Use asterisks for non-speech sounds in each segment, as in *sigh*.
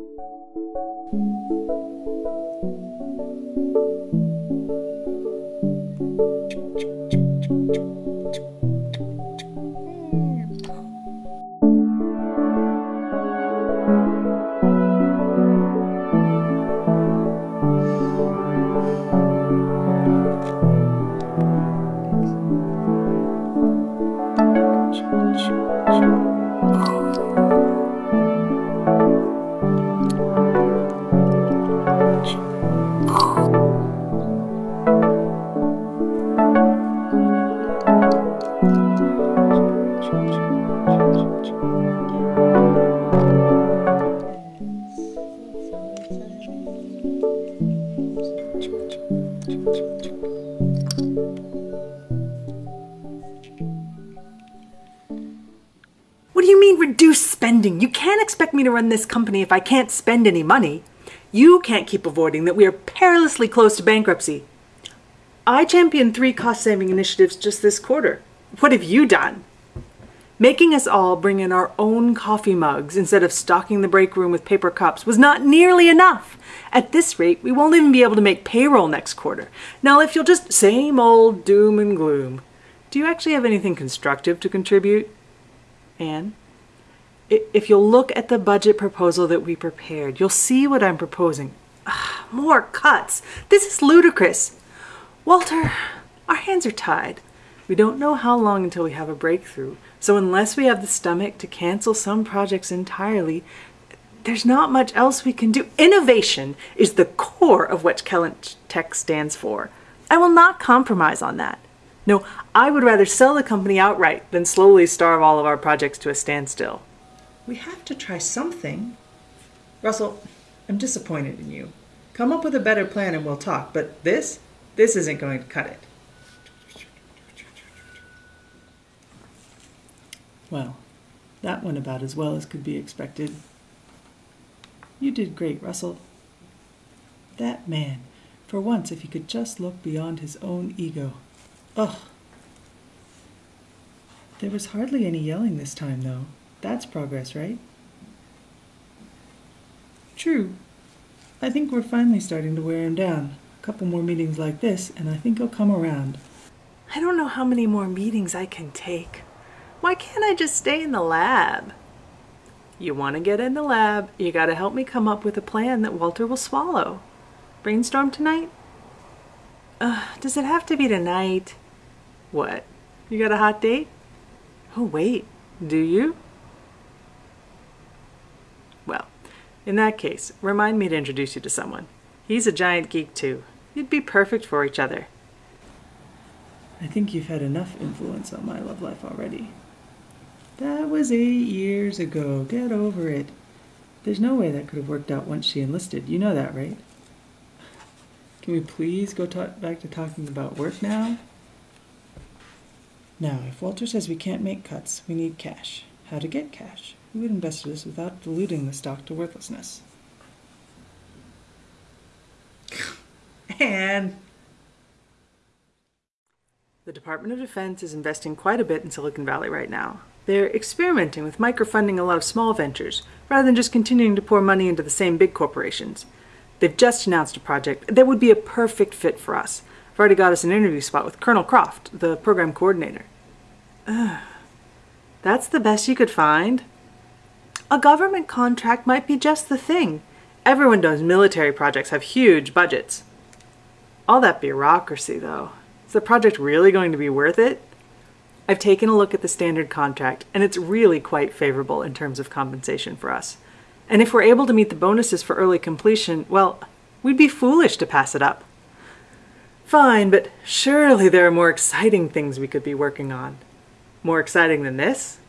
Thank you. What do you mean reduce spending? You can't expect me to run this company if I can't spend any money. You can't keep avoiding that we are perilously close to bankruptcy. I championed three cost saving initiatives just this quarter. What have you done? Making us all bring in our own coffee mugs instead of stocking the break room with paper cups was not nearly enough. At this rate, we won't even be able to make payroll next quarter. Now, if you'll just same old doom and gloom, do you actually have anything constructive to contribute? Anne? If you'll look at the budget proposal that we prepared, you'll see what I'm proposing. Ah, more cuts. This is ludicrous. Walter, our hands are tied. We don't know how long until we have a breakthrough. So unless we have the stomach to cancel some projects entirely, there's not much else we can do. Innovation is the core of what Kellynch Tech stands for. I will not compromise on that. No, I would rather sell the company outright than slowly starve all of our projects to a standstill. We have to try something. Russell, I'm disappointed in you. Come up with a better plan and we'll talk, but this, this isn't going to cut it. Well, that went about as well as could be expected. You did great, Russell. That man, for once, if he could just look beyond his own ego. Ugh. There was hardly any yelling this time, though. That's progress, right? True. I think we're finally starting to wear him down. A couple more meetings like this, and I think he'll come around. I don't know how many more meetings I can take. Why can't I just stay in the lab? You want to get in the lab, you got to help me come up with a plan that Walter will swallow. Brainstorm tonight? Uh, does it have to be tonight? What? You got a hot date? Oh, wait, do you? Well, in that case, remind me to introduce you to someone. He's a giant geek, too. You'd be perfect for each other. I think you've had enough influence on my love life already. That was eight years ago. Get over it. There's no way that could have worked out once she enlisted. You know that, right? Can we please go back to talking about work now? Now, if Walter says we can't make cuts, we need cash. How to get cash? We would invest this without diluting the stock to worthlessness. *laughs* and the Department of Defense is investing quite a bit in Silicon Valley right now. They're experimenting with microfunding a lot of small ventures, rather than just continuing to pour money into the same big corporations. They've just announced a project that would be a perfect fit for us. I've already got us an interview spot with Colonel Croft, the program coordinator. Ugh. That's the best you could find? A government contract might be just the thing. Everyone knows military projects have huge budgets. All that bureaucracy, though. Is the project really going to be worth it? I've taken a look at the standard contract, and it's really quite favorable in terms of compensation for us. And if we're able to meet the bonuses for early completion, well, we'd be foolish to pass it up. Fine, but surely there are more exciting things we could be working on. More exciting than this?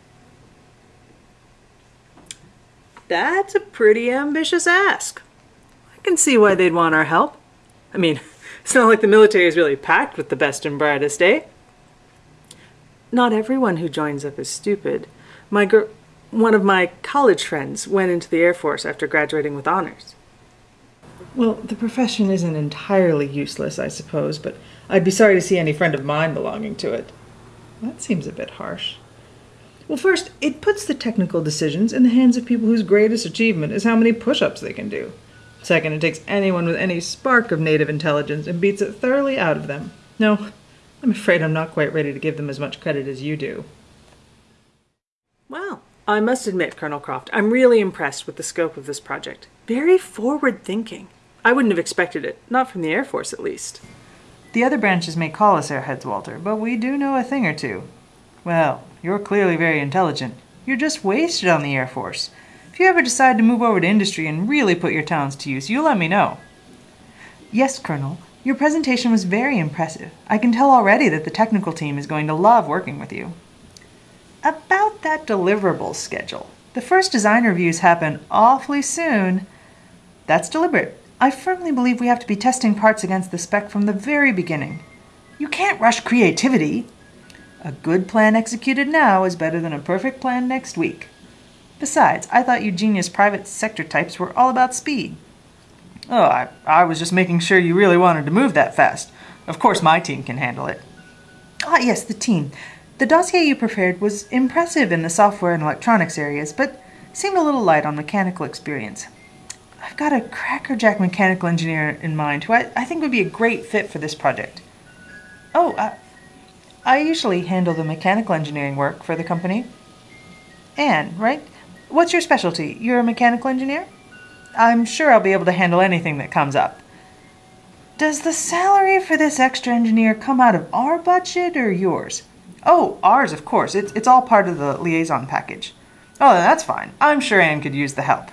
That's a pretty ambitious ask. I can see why they'd want our help. I mean, *laughs* it's not like the military is really packed with the best and brightest, eh? Not everyone who joins up is stupid. My gr- one of my college friends went into the Air Force after graduating with honors. Well, the profession isn't entirely useless, I suppose, but I'd be sorry to see any friend of mine belonging to it. That seems a bit harsh. Well, first, it puts the technical decisions in the hands of people whose greatest achievement is how many push ups they can do. Second, it takes anyone with any spark of native intelligence and beats it thoroughly out of them. No, I'm afraid I'm not quite ready to give them as much credit as you do. Well, I must admit, Colonel Croft, I'm really impressed with the scope of this project. Very forward thinking. I wouldn't have expected it, not from the Air Force at least. The other branches may call us airheads, Walter, but we do know a thing or two. Well, you're clearly very intelligent. You're just wasted on the Air Force. If you ever decide to move over to industry and really put your talents to use, you let me know. Yes, Colonel. Your presentation was very impressive. I can tell already that the technical team is going to love working with you. About that deliverables schedule. The first design reviews happen awfully soon. That's deliberate. I firmly believe we have to be testing parts against the spec from the very beginning. You can't rush creativity. A good plan executed now is better than a perfect plan next week. Besides, I thought you genius private sector types were all about speed. Oh, I, I was just making sure you really wanted to move that fast. Of course, my team can handle it. Ah, yes, the team. The dossier you prepared was impressive in the software and electronics areas, but seemed a little light on mechanical experience. I've got a crackerjack mechanical engineer in mind who I, I think would be a great fit for this project. Oh, I, I usually handle the mechanical engineering work for the company. Anne, right? What's your specialty? You're a mechanical engineer? I'm sure I'll be able to handle anything that comes up. Does the salary for this extra engineer come out of our budget or yours? Oh, ours, of course. It's, it's all part of the liaison package. Oh, that's fine. I'm sure Anne could use the help.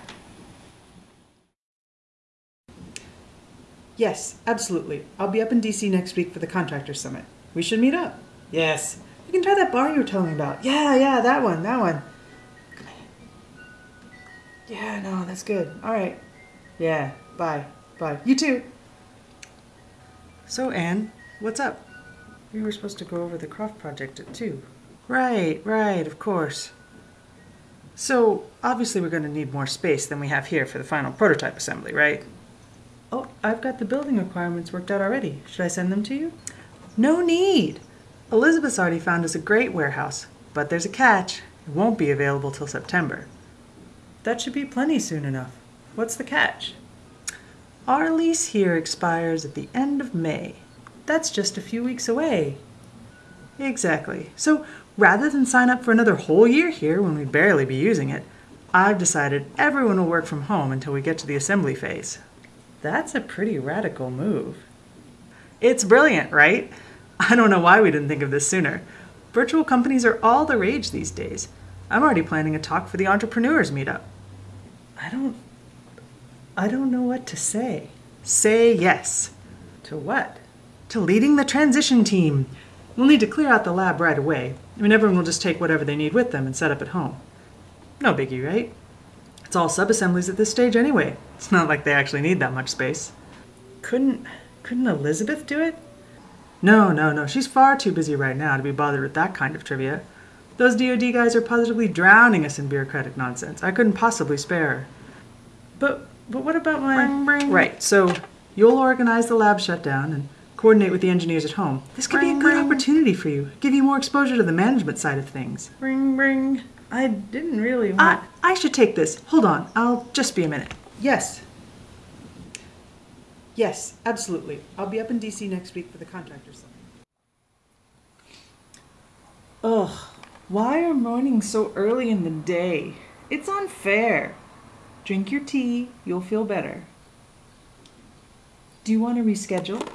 Yes, absolutely. I'll be up in DC next week for the Contractor Summit. We should meet up. Yes. We can try that bar you were telling me about. Yeah, yeah, that one, that one. Yeah, no, that's good. All right. Yeah, bye. Bye. You too. So, Anne, what's up? We were supposed to go over the Croft project at 2. Right, right, of course. So, obviously, we're going to need more space than we have here for the final prototype assembly, right? Oh, I've got the building requirements worked out already. Should I send them to you? No need. Elizabeth's already found us a great warehouse, but there's a catch. It won't be available till September. That should be plenty soon enough. What's the catch? Our lease here expires at the end of May. That's just a few weeks away. Exactly. So rather than sign up for another whole year here when we'd barely be using it, I've decided everyone will work from home until we get to the assembly phase. That's a pretty radical move. It's brilliant, right? I don't know why we didn't think of this sooner. Virtual companies are all the rage these days. I'm already planning a talk for the entrepreneurs meetup. I don't I don't know what to say. Say yes. To what? To leading the transition team. We'll need to clear out the lab right away. I mean everyone will just take whatever they need with them and set up at home. No biggie, right? It's all sub-assemblies at this stage anyway. It's not like they actually need that much space. Couldn't couldn't Elizabeth do it? No, no, no. She's far too busy right now to be bothered with that kind of trivia. Those DoD guys are positively drowning us in bureaucratic nonsense. I couldn't possibly spare. But but what about my Bring, bring. Right. So you'll organize the lab shutdown and coordinate with the engineers at home. This could be a good opportunity for you. Give you more exposure to the management side of things. Ring, ring. I didn't really I, want. I should take this. Hold on. I'll just be a minute. Yes. Yes, absolutely. I'll be up in DC next week for the contractors. Ugh, why are mornings so early in the day? It's unfair. Drink your tea, you'll feel better. Do you want to reschedule?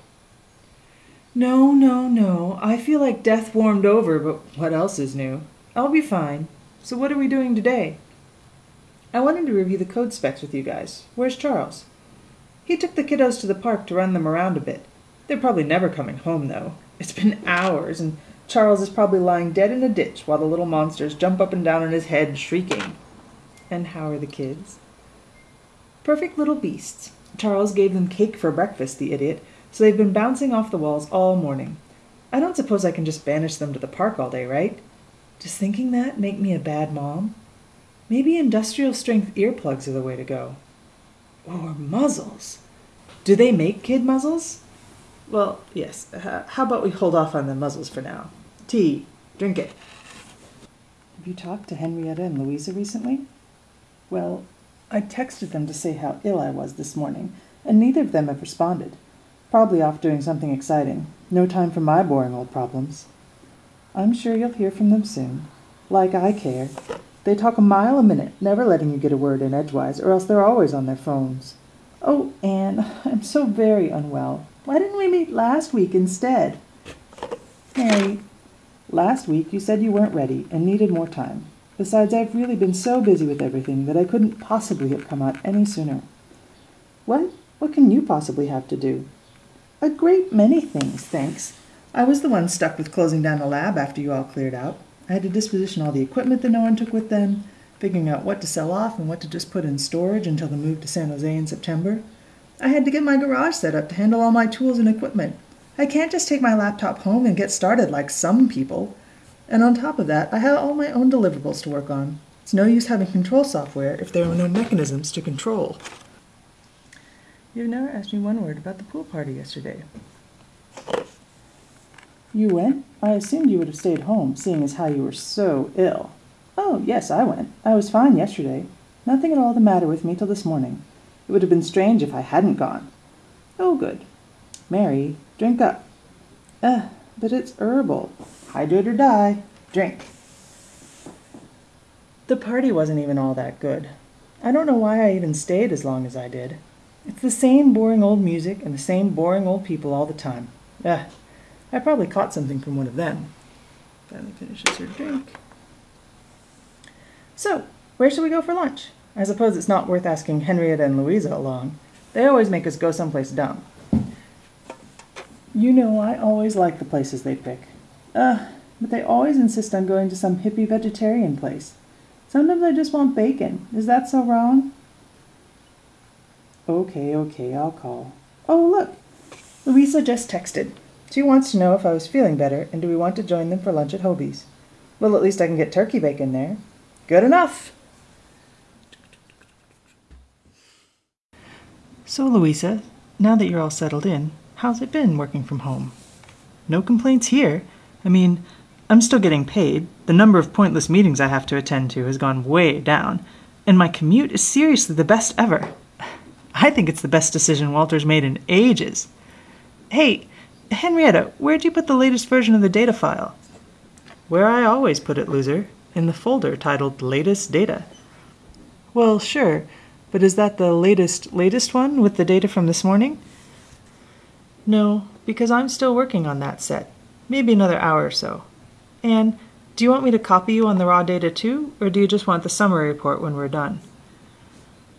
No, no, no. I feel like death warmed over, but what else is new? I'll be fine. So, what are we doing today? I wanted to review the code specs with you guys. Where's Charles? He took the kiddos to the park to run them around a bit. They're probably never coming home, though. It's been hours, and Charles is probably lying dead in a ditch while the little monsters jump up and down on his head, shrieking. And how are the kids? Perfect little beasts. Charles gave them cake for breakfast, the idiot, so they've been bouncing off the walls all morning. I don't suppose I can just banish them to the park all day, right? Does thinking that make me a bad mom? Maybe industrial strength earplugs are the way to go. Or muzzles. Do they make kid muzzles? Well, yes. How about we hold off on the muzzles for now? Tea. Drink it. Have you talked to Henrietta and Louisa recently? Well, I texted them to say how ill I was this morning, and neither of them have responded. Probably off doing something exciting. No time for my boring old problems. I'm sure you'll hear from them soon. Like I care. They talk a mile a minute, never letting you get a word in edgewise, or else they're always on their phones. Oh, Anne, *laughs* I'm so very unwell. Why didn't we meet last week instead? Mary, last week you said you weren't ready and needed more time. Besides, I've really been so busy with everything that I couldn't possibly have come out any sooner. What? What can you possibly have to do? A great many things, thanks. I was the one stuck with closing down the lab after you all cleared out. I had to disposition all the equipment that no one took with them, figuring out what to sell off and what to just put in storage until the move to San Jose in September. I had to get my garage set up to handle all my tools and equipment. I can't just take my laptop home and get started like some people. And on top of that, I have all my own deliverables to work on. It's no use having control software if there are no mechanisms to control. You've never asked me one word about the pool party yesterday. You went? I assumed you would have stayed home, seeing as how you were so ill. Oh, yes, I went. I was fine yesterday. Nothing at all the matter with me till this morning. It would have been strange if I hadn't gone. Oh, good. Mary, drink up. Eh, but it's herbal. Hydrate or die. Drink. The party wasn't even all that good. I don't know why I even stayed as long as I did. It's the same boring old music and the same boring old people all the time. Eh, I probably caught something from one of them. Finally finishes her drink. So, where shall we go for lunch? I suppose it's not worth asking Henrietta and Louisa along. They always make us go someplace dumb. You know, I always like the places they pick. Uh, but they always insist on going to some hippie vegetarian place. Sometimes I just want bacon. Is that so wrong? Okay, okay, I'll call. Oh, look! Louisa just texted. She wants to know if I was feeling better and do we want to join them for lunch at Hobee's. Well, at least I can get turkey bacon there. Good enough. So, Louisa, now that you're all settled in, how's it been working from home? No complaints here. I mean, I'm still getting paid. The number of pointless meetings I have to attend to has gone way down, and my commute is seriously the best ever. I think it's the best decision Walter's made in ages. Hey, Henrietta, where'd you put the latest version of the data file? Where I always put it, loser. In the folder titled Latest Data. Well, sure, but is that the latest, latest one with the data from this morning? No, because I'm still working on that set. Maybe another hour or so. And do you want me to copy you on the raw data too, or do you just want the summary report when we're done?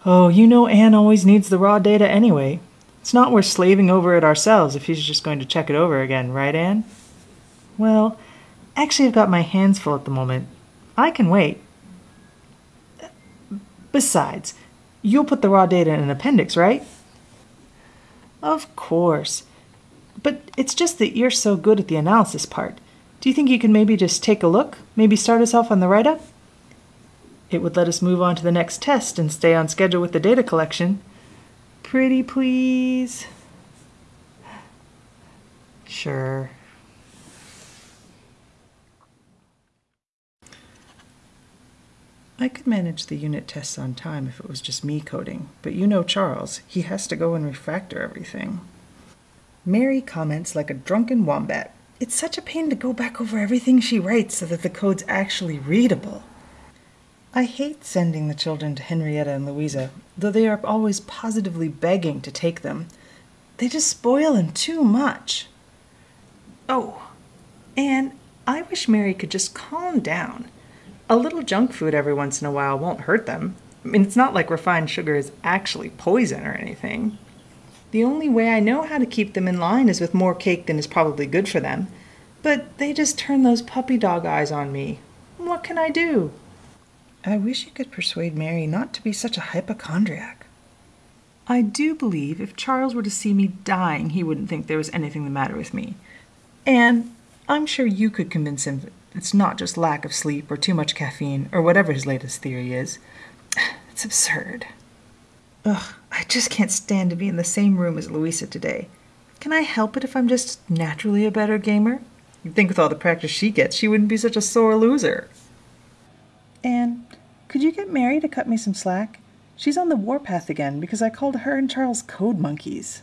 Oh, you know Anne always needs the raw data anyway. It's not worth slaving over it ourselves if he's just going to check it over again, right, Anne? Well, actually, I've got my hands full at the moment. I can wait. Besides, you'll put the raw data in an appendix, right? Of course. But it's just that you're so good at the analysis part. Do you think you can maybe just take a look? Maybe start us off on the write up? It would let us move on to the next test and stay on schedule with the data collection. Pretty please? Sure. I could manage the unit tests on time if it was just me coding, but you know Charles. He has to go and refactor everything. Mary comments like a drunken wombat. It's such a pain to go back over everything she writes so that the code's actually readable. I hate sending the children to Henrietta and Louisa, though they are always positively begging to take them. They just spoil them too much. Oh, and I wish Mary could just calm down. A little junk food every once in a while won't hurt them. I mean, it's not like refined sugar is actually poison or anything. The only way I know how to keep them in line is with more cake than is probably good for them. But they just turn those puppy dog eyes on me. What can I do? I wish you could persuade Mary not to be such a hypochondriac. I do believe if Charles were to see me dying, he wouldn't think there was anything the matter with me. And I'm sure you could convince him it's not just lack of sleep or too much caffeine or whatever his latest theory is. *sighs* It's absurd. Ugh, I just can't stand to be in the same room as Louisa today. Can I help it if I'm just naturally a better gamer? You'd think with all the practice she gets, she wouldn't be such a sore loser. Anne, could you get Mary to cut me some slack? She's on the warpath again because I called her and Charles code monkeys.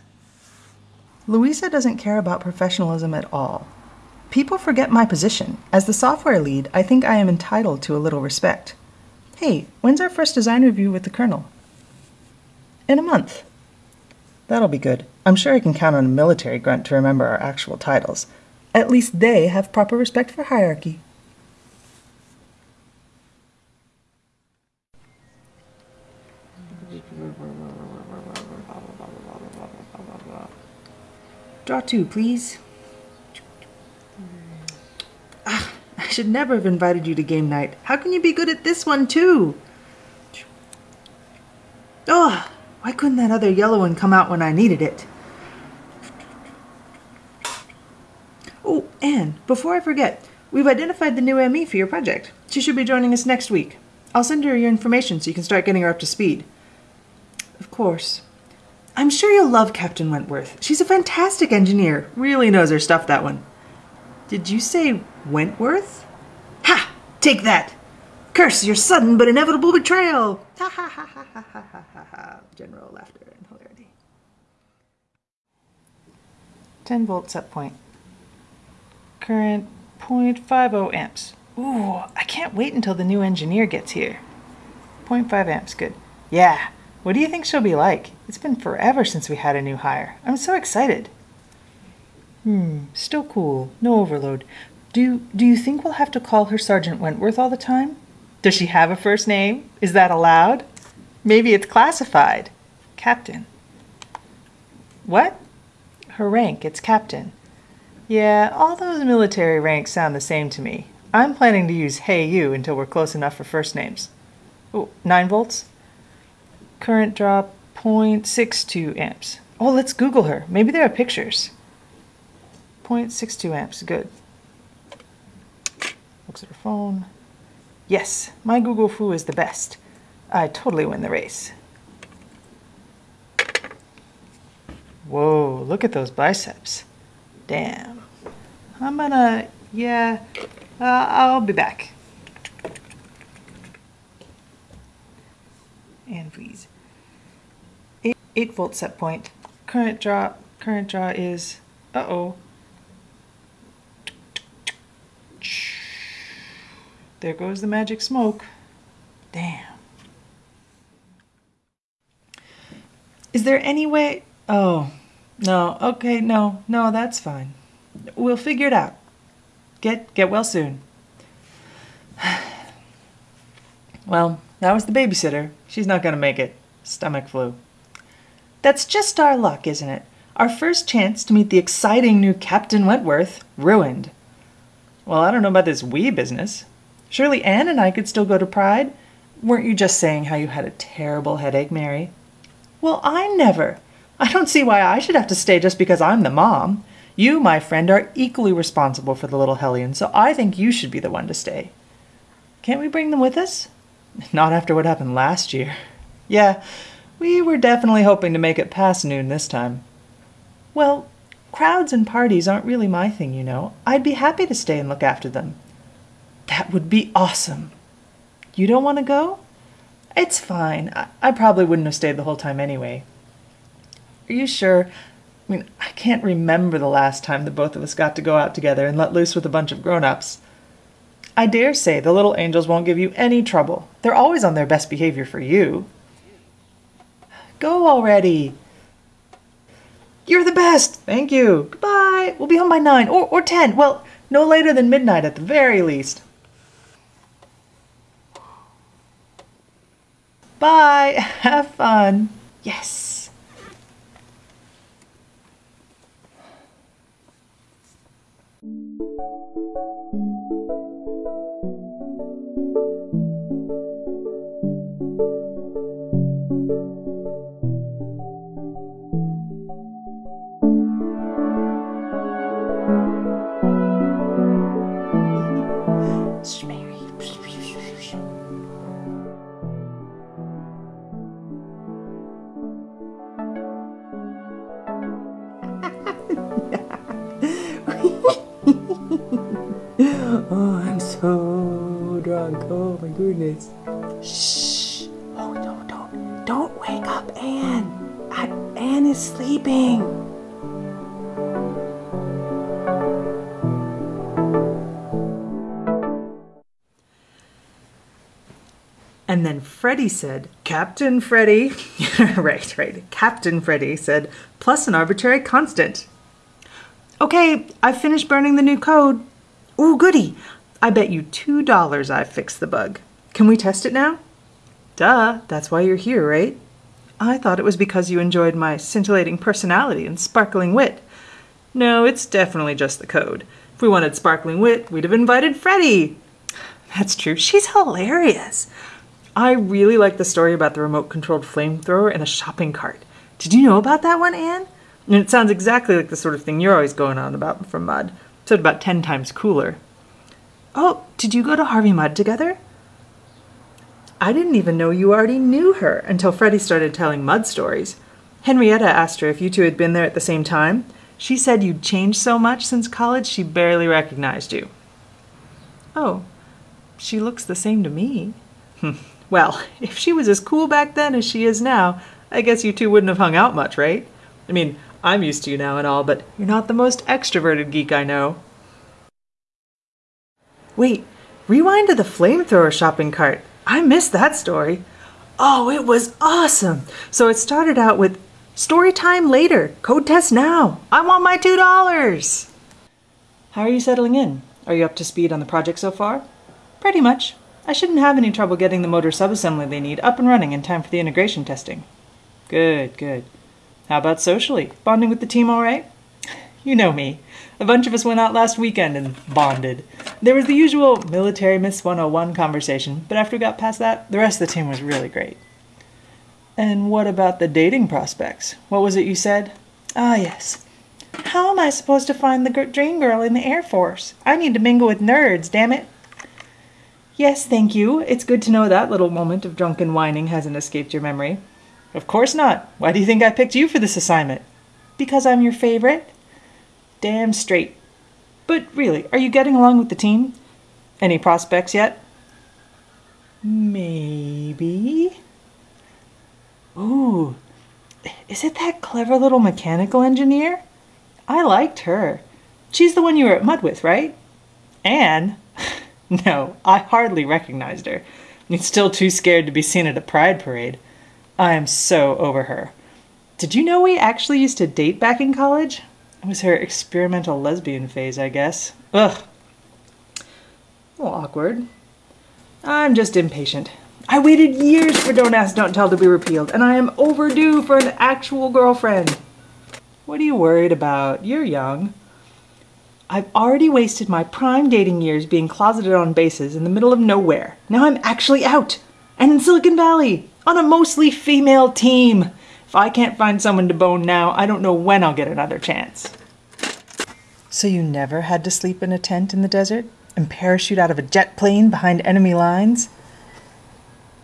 Louisa doesn't care about professionalism at all. People forget my position. As the software lead, I think I am entitled to a little respect. Hey, when's our first design review with the Colonel? In a month. That'll be good. I'm sure I can count on a military grunt to remember our actual titles. At least they have proper respect for hierarchy. Draw two, please. Ah, I should never have invited you to game night. How can you be good at this one, too? Oh, why couldn't that other yellow one come out when I needed it? Oh, and before I forget, we've identified the new ME for your project. She should be joining us next week. I'll send her your information so you can start getting her up to speed. Of course. I'm sure you'll love Captain Wentworth. She's a fantastic engineer. Really knows her stuff, that one. Did you say Wentworth? Ha! Take that! Curse your sudden but inevitable betrayal! Ha ha ha ha ha ha. General laughter and hilarity. 10 volt set point. Current 0.50 amps. Ooh, I can't wait until the new engineer gets here. 0.5 amps, good. Yeah, what do you think she'll be like? It's been forever since we had a new hire. I'm so excited. Hmm, still cool. No overload. Do do you think we'll have to call her Sergeant Wentworth all the time? Does she have a first name? Is that allowed? Maybe it's classified. Captain. What? Her rank, it's captain. Yeah, all those military ranks sound the same to me. I'm planning to use Hey You until we're close enough for first names. Oh, 9 volts? Current drop 0.62 amps. Oh, let's Google her. Maybe there are pictures. 0.62 amps, good. Looks at her phone. Yes, my Google Fu is the best. I totally win the race. Whoa, look at those biceps. Damn. I'm gonna, yeah, uh, I'll be back. And freeze. 8, 8 volt set point. Current draw, current draw is, uh-oh. There goes the magic smoke. Damn. Is there any way? Oh, no. Okay, no, no, that's fine. We'll figure it out. Get get well soon. *sighs* well, that was the babysitter. She's not gonna make it. Stomach flu. That's just our luck, isn't it? Our first chance to meet the exciting new Captain Wentworth ruined. Well, I don't know about this we business. Surely Anne and I could still go to Pride. Weren't you just saying how you had a terrible headache, Mary? Well, I never. I don't see why I should have to stay just because I'm the mom. You, my friend, are equally responsible for the little hellion, so I think you should be the one to stay. Can't we bring them with us? *laughs* Not after what happened last year. *laughs* Yeah, we were definitely hoping to make it past noon this time. Well, crowds and parties aren't really my thing, you know. I'd be happy to stay and look after them. That would be awesome. You don't want to go? It's fine. I, I probably wouldn't have stayed the whole time anyway. Are you sure? I mean, I can't remember the last time the both of us got to go out together and let loose with a bunch of grown ups. I dare say the little angels won't give you any trouble. They're always on their best behavior for you. Go already. You're the best. Thank you. Goodbye. We'll be home by nine or, or ten. Well, no later than midnight at the very least. Bye. *laughs* Have fun. Yes. Freddie said, Captain Freddie, *laughs* right, right, Captain Freddie said, plus an arbitrary constant. Okay, I've finished burning the new code. Ooh, goody. I bet you $2 I fixed the bug. Can we test it now? Duh, that's why you're here, right? I thought it was because you enjoyed my scintillating personality and sparkling wit. No, it's definitely just the code. If we wanted sparkling wit, we'd have invited Freddie. That's true. She's hilarious. I really like the story about the remote controlled flamethrower and a shopping cart. Did you know about that one, Anne? And it sounds exactly like the sort of thing you're always going on about from Mudd, except about ten times cooler. Oh, did you go to Harvey Mudd together? I didn't even know you already knew her until Freddie started telling Mudd stories. Henrietta asked her if you two had been there at the same time. She said you'd changed so much since college she barely recognized you. Oh, she looks the same to me. *laughs* well, *laughs* if she was as cool back then as she is now, I guess you two wouldn't have hung out much, right? I mean, I'm used to you now and all, but you're not the most extroverted geek I know. Wait, rewind to the flamethrower shopping cart. I missed that story. Oh, it was awesome. So it started out with story time later, code test now. I want my $2. How are you settling in? Are you up to speed on the project so far? Pretty much. I shouldn't have any trouble getting the motor subassembly they need up and running in time for the integration testing. Good, good. How about socially? Bonding with the team all right? You know me. A bunch of us went out last weekend and bonded. There was the usual military Miss 101 conversation, but after we got past that, the rest of the team was really great. And what about the dating prospects? What was it you said? Ah, yes. How am I supposed to find the dream girl in the Air Force? I need to mingle with nerds, damn it. Yes, thank you. It's good to know that little moment of drunken whining hasn't escaped your memory. Of course not. Why do you think I picked you for this assignment? Because I'm your favorite? Damn straight. But really, are you getting along with the team? Any prospects yet? Maybe. Ooh, is it that clever little mechanical engineer? I liked her. She's the one you were at Mudd with, right? Anne? *laughs* *laughs* no, I hardly recognized her. I'm still too scared to be seen at a pride parade. I am so over her. Did you know we actually used to date back in college? It was her experimental lesbian phase, I guess. Ugh. A little awkward. I'm just impatient. I waited years for Don't Ask, Don't Tell to be repealed, and I am overdue for an actual girlfriend. What are you worried about? You're young. I've already wasted my prime dating years being closeted on bases in the middle of nowhere. Now I'm actually out, and in Silicon Valley, on a mostly female team. If I can't find someone to bone now, I don't know when I'll get another chance. So you never had to sleep in a tent in the desert and parachute out of a jet plane behind enemy lines?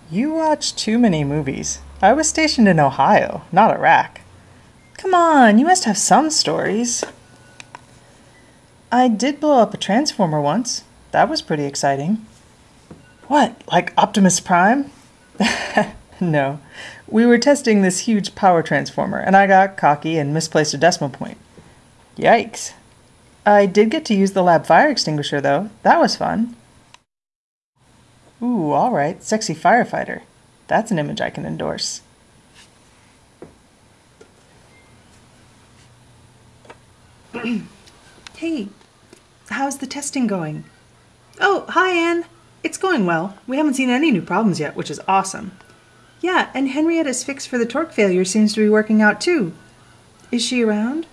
You watch too many movies. I was stationed in Ohio, not Iraq. Come on, you must have some stories. I did blow up a transformer once. That was pretty exciting. What, like Optimus Prime? *laughs* no. We were testing this huge power transformer, and I got cocky and misplaced a decimal point. Yikes. I did get to use the lab fire extinguisher, though. That was fun. Ooh, alright. Sexy firefighter. That's an image I can endorse. *clears throat* hey, how's the testing going? Oh, hi, Anne. It's going well. We haven't seen any new problems yet, which is awesome. Yeah, and Henrietta's fix for the torque failure seems to be working out too. Is she around?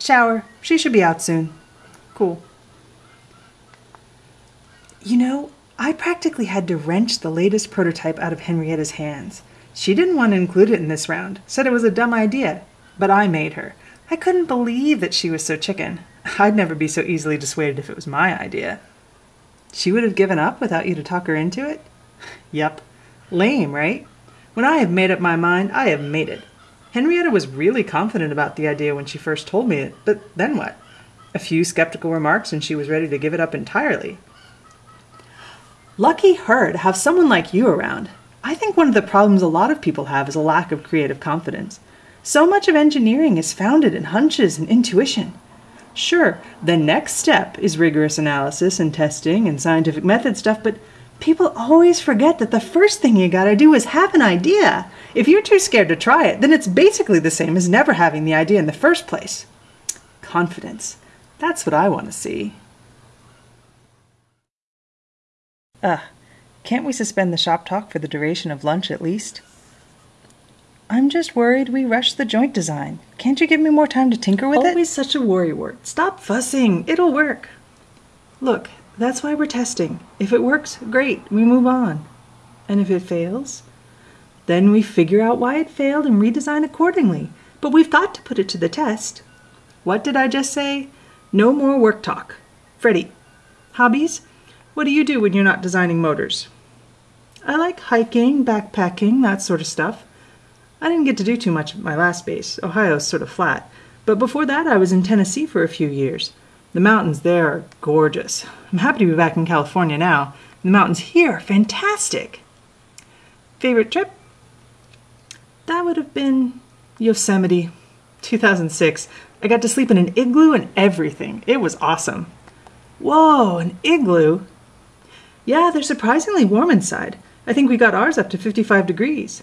Shower. She should be out soon. Cool. You know, I practically had to wrench the latest prototype out of Henrietta's hands. She didn't want to include it in this round, said it was a dumb idea, but I made her. I couldn't believe that she was so chicken. I'd never be so easily dissuaded if it was my idea. She would have given up without you to talk her into it? Yep. Lame, right? When I have made up my mind, I have made it. Henrietta was really confident about the idea when she first told me it, but then what? A few skeptical remarks and she was ready to give it up entirely. Lucky her to have someone like you around. I think one of the problems a lot of people have is a lack of creative confidence. So much of engineering is founded in hunches and intuition. Sure, the next step is rigorous analysis and testing and scientific method stuff, but people always forget that the first thing you gotta do is have an idea. If you're too scared to try it, then it's basically the same as never having the idea in the first place. Confidence. That's what I want to see. Ah, can't we suspend the shop talk for the duration of lunch at least? I'm just worried we rushed the joint design. Can't you give me more time to tinker with it? Always such a worrywart. Stop fussing. It'll work. Look, that's why we're testing. If it works, great. We move on. And if it fails, then we figure out why it failed and redesign accordingly. But we've got to put it to the test. What did I just say? No more work talk. Freddie, hobbies? What do you do when you're not designing motors? I like hiking, backpacking, that sort of stuff. I didn't get to do too much at my last base. Ohio's sort of flat. But before that, I was in Tennessee for a few years. The mountains there are gorgeous. I'm happy to be back in California now. The mountains here are fantastic. Favorite trip? That would have been Yosemite, 2006. I got to sleep in an igloo and everything. It was awesome. Whoa, an igloo? Yeah, they're surprisingly warm inside. I think we got ours up to 55 degrees.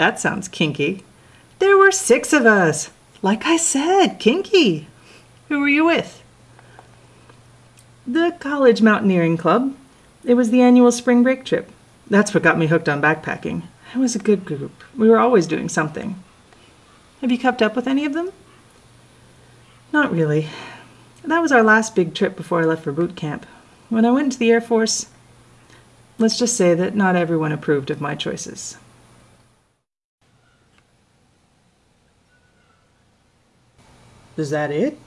That sounds kinky. There were six of us. Like I said, kinky. Who were you with? The College Mountaineering Club. It was the annual spring break trip. That's what got me hooked on backpacking. It was a good group. We were always doing something. Have you kept up with any of them? Not really. That was our last big trip before I left for boot camp. When I went into the Air Force, let's just say that not everyone approved of my choices. Is that it?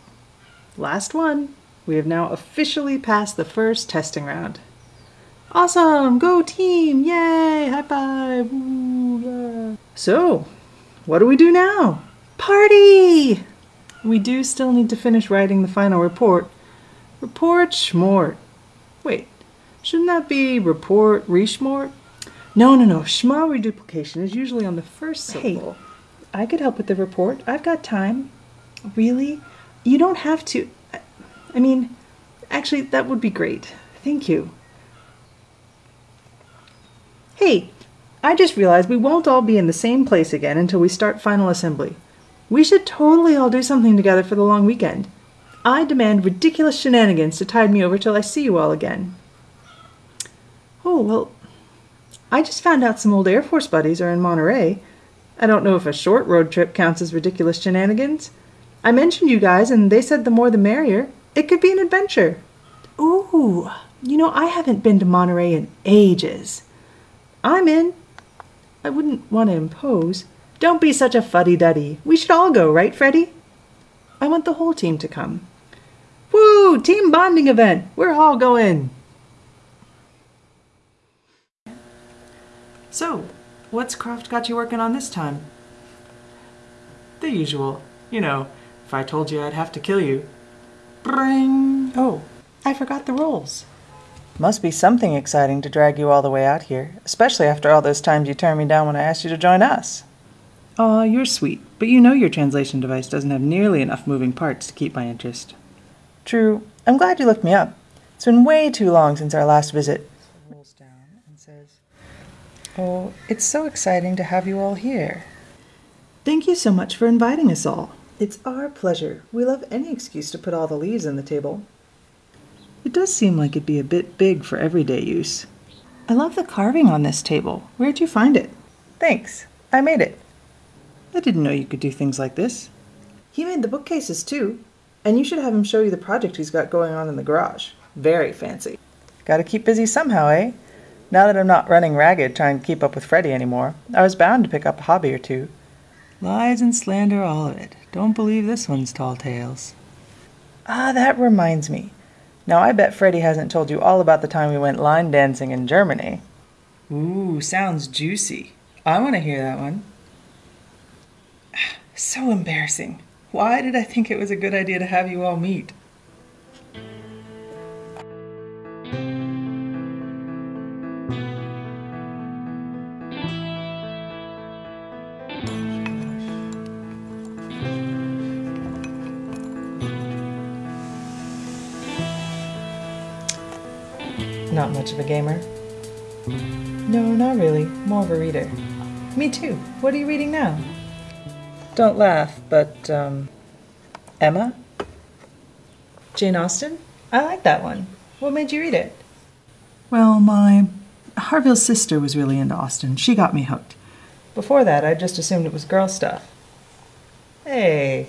Last one. We have now officially passed the first testing round. Awesome! Go team! Yay! High five! Ooh, yeah. So, what do we do now? Party! We do still need to finish writing the final report. Report schmort. Wait, shouldn't that be report reshmort? No, no, no. Shm reduplication is usually on the first syllable. Hey, I could help with the report. I've got time. Really? You don't have to. I mean, actually, that would be great. Thank you. Hey, I just realized we won't all be in the same place again until we start final assembly. We should totally all do something together for the long weekend. I demand ridiculous shenanigans to tide me over till I see you all again. Oh, well, I just found out some old Air Force buddies are in Monterey. I don't know if a short road trip counts as ridiculous shenanigans. I mentioned you guys, and they said the more the merrier. It could be an adventure. Ooh, you know, I haven't been to Monterey in ages. I'm in. I wouldn't want to impose. Don't be such a fuddy-duddy. We should all go, right, Freddie? I want the whole team to come. Woo! Team bonding event! We're all going! So, what's Croft got you working on this time? The usual. You know, if I told you I'd have to kill you. Bring! Oh, I forgot the rules. Must be something exciting to drag you all the way out here, especially after all those times you turned me down when I asked you to join us. Aw, you're sweet, but you know your translation device doesn't have nearly enough moving parts to keep my interest. True. I'm glad you looked me up. It's been way too long since our last visit. Rolls down and says, Oh, it's so exciting to have you all here. Thank you so much for inviting us all. It's our pleasure. We love any excuse to put all the leaves on the table. It does seem like it'd be a bit big for everyday use. I love the carving on this table. Where'd you find it? Thanks. I made it. I didn't know you could do things like this. He made the bookcases too. And you should have him show you the project he's got going on in the garage. Very fancy. Gotta keep busy somehow, eh? Now that I'm not running ragged trying to keep up with Freddie anymore, I was bound to pick up a hobby or two. Lies and slander, all of it. Don't believe this one's tall tales. Ah, that reminds me. Now I bet Freddie hasn't told you all about the time we went line dancing in Germany. Ooh, sounds juicy. I want to hear that one. *sighs* So embarrassing. Why did I think it was a good idea to have you all meet? Much of a gamer. No, not really. More of a reader. Me too. What are you reading now? Don't laugh, but, um, Emma? Jane Austen? I like that one. What made you read it? Well, my Harville's sister was really into Austen. She got me hooked. Before that, I just assumed it was girl stuff. Hey.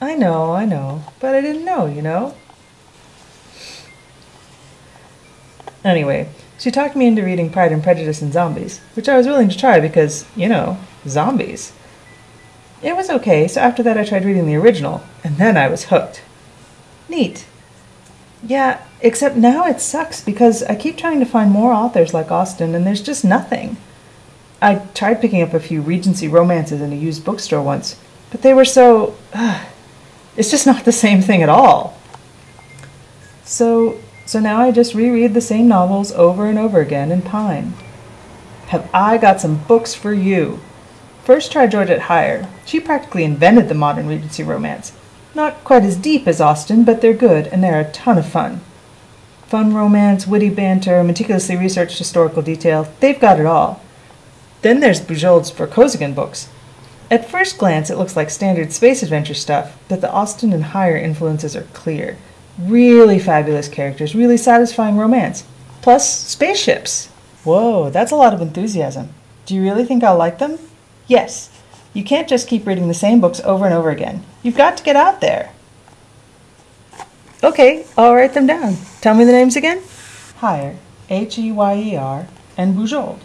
I know, I know, but I didn't know, you know? Anyway, she talked me into reading Pride and Prejudice and Zombies, which I was willing to try because, you know, zombies. It was okay, so after that I tried reading the original, and then I was hooked. Neat. Yeah, except now it sucks because I keep trying to find more authors like Austen and there's just nothing. I tried picking up a few Regency romances in a used bookstore once, but they were so. Uh, it's just not the same thing at all. So, so now I just reread the same novels over and over again and pine. Have I got some books for you? First try Georgette Heyer. She practically invented the modern Regency romance. Not quite as deep as Austen, but they're good and they're a ton of fun. Fun romance, witty banter, meticulously researched historical detail, they've got it all. Then there's Bujold's Vorkosigan books. At first glance, it looks like standard space adventure stuff, but the Austen and Heyer influences are clear. Really fabulous characters, really satisfying romance. Plus, spaceships. Whoa, that's a lot of enthusiasm. Do you really think I'll like them? Yes. You can't just keep reading the same books over and over again. You've got to get out there. Okay, I'll write them down. Tell me the names again. Heyer, H E Y E R, and Bujold,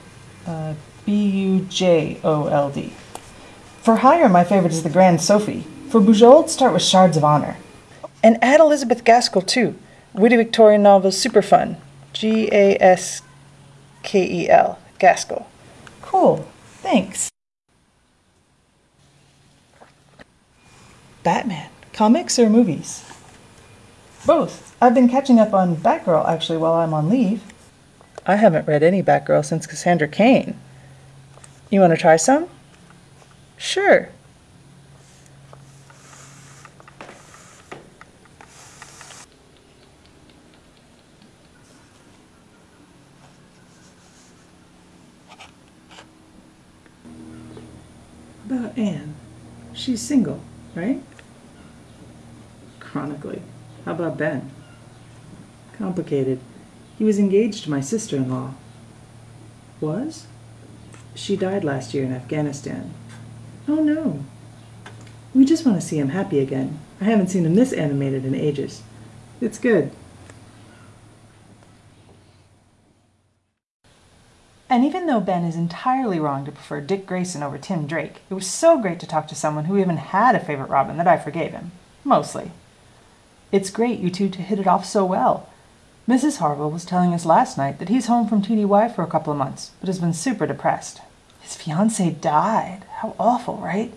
uh, B U J O L D. For Heyer, my favorite is The Grand Sophy. For Bujold, start with Shards of Honor. And add Elizabeth Gaskell too. Witty Victorian novels, super fun. G A S K E L, Gaskell. Cool, thanks. Batman, comics or movies? Both. I've been catching up on Batgirl actually while I'm on leave. I haven't read any Batgirl since Cassandra Cain. You want to try some? Sure. About Anne. She's single, right? Chronically. How about Ben? Complicated. He was engaged to my sister in law. Was? She died last year in Afghanistan. Oh no. We just want to see him happy again. I haven't seen him this animated in ages. It's good. And even though Ben is entirely wrong to prefer Dick Grayson over Tim Drake, it was so great to talk to someone who even had a favorite Robin that I forgave him. Mostly. It's great you two to hit it off so well. Mrs. Harville was telling us last night that he's home from TDY for a couple of months, but has been super depressed. His fiancee died. How awful, right?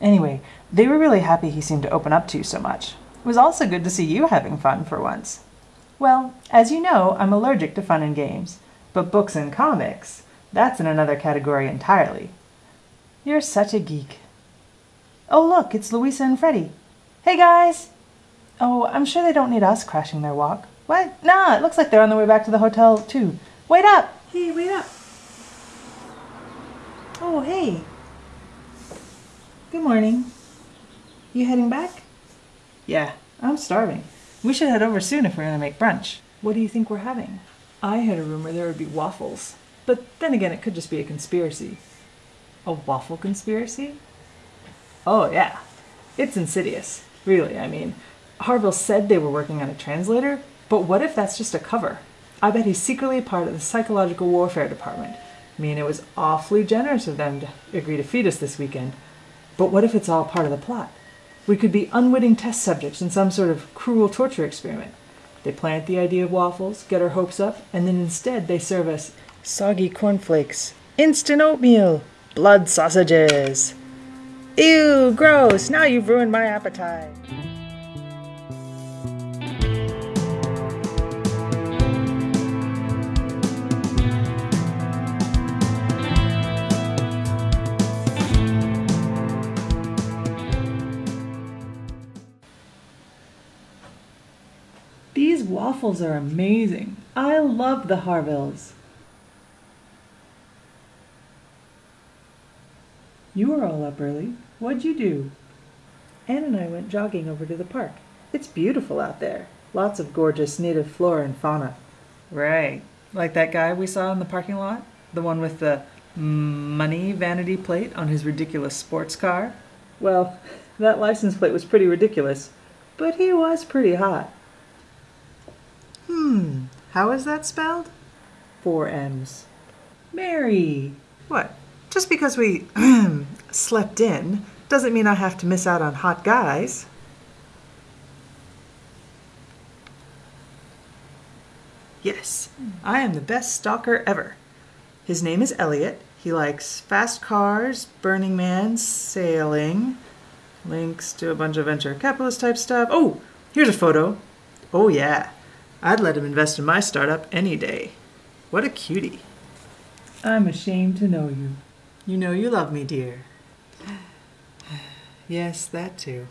Anyway, they were really happy he seemed to open up to you so much. It was also good to see you having fun for once. Well, as you know, I'm allergic to fun and games, but books and comics, that's in another category entirely. You're such a geek. Oh, look, it's Louisa and Freddie. Hey, guys! Oh, I'm sure they don't need us crashing their walk. What? Nah, it looks like they're on the way back to the hotel, too. Wait up! Hey, wait up. Oh, hey. Good morning. You heading back? Yeah, I'm starving. We should head over soon if we're gonna make brunch. What do you think we're having? I had a rumor there would be waffles. But then again, it could just be a conspiracy. A waffle conspiracy? Oh, yeah. It's insidious. Really, I mean, Harville said they were working on a translator, but what if that's just a cover? I bet he's secretly part of the psychological warfare department. I mean, it was awfully generous of them to agree to feed us this weekend. But what if it's all part of the plot? We could be unwitting test subjects in some sort of cruel torture experiment. They plant the idea of waffles, get our hopes up, and then instead they serve us Soggy cornflakes, instant oatmeal, blood sausages. Ew, gross! Now you've ruined my appetite. Waffles are amazing. I love the Harvilles. You were all up early. What'd you do? Anne and I went jogging over to the park. It's beautiful out there. Lots of gorgeous native flora and fauna. Right. Like that guy we saw in the parking lot? The one with the money vanity plate on his ridiculous sports car? Well, *laughs* that license plate was pretty ridiculous, but he was pretty hot. Hmm. How is that spelled? Four M's. Mary! What? Just because we *clears throat* slept in doesn't mean I have to miss out on hot guys. Yes, I am the best stalker ever. His name is Elliot. He likes fast cars, Burning Man, sailing, links to a bunch of venture capitalist type stuff. Oh, here's a photo. Oh, yeah. I'd let him invest in my startup any day. What a cutie. I'm ashamed to know you. You know you love me, dear. *sighs* Yes, that too.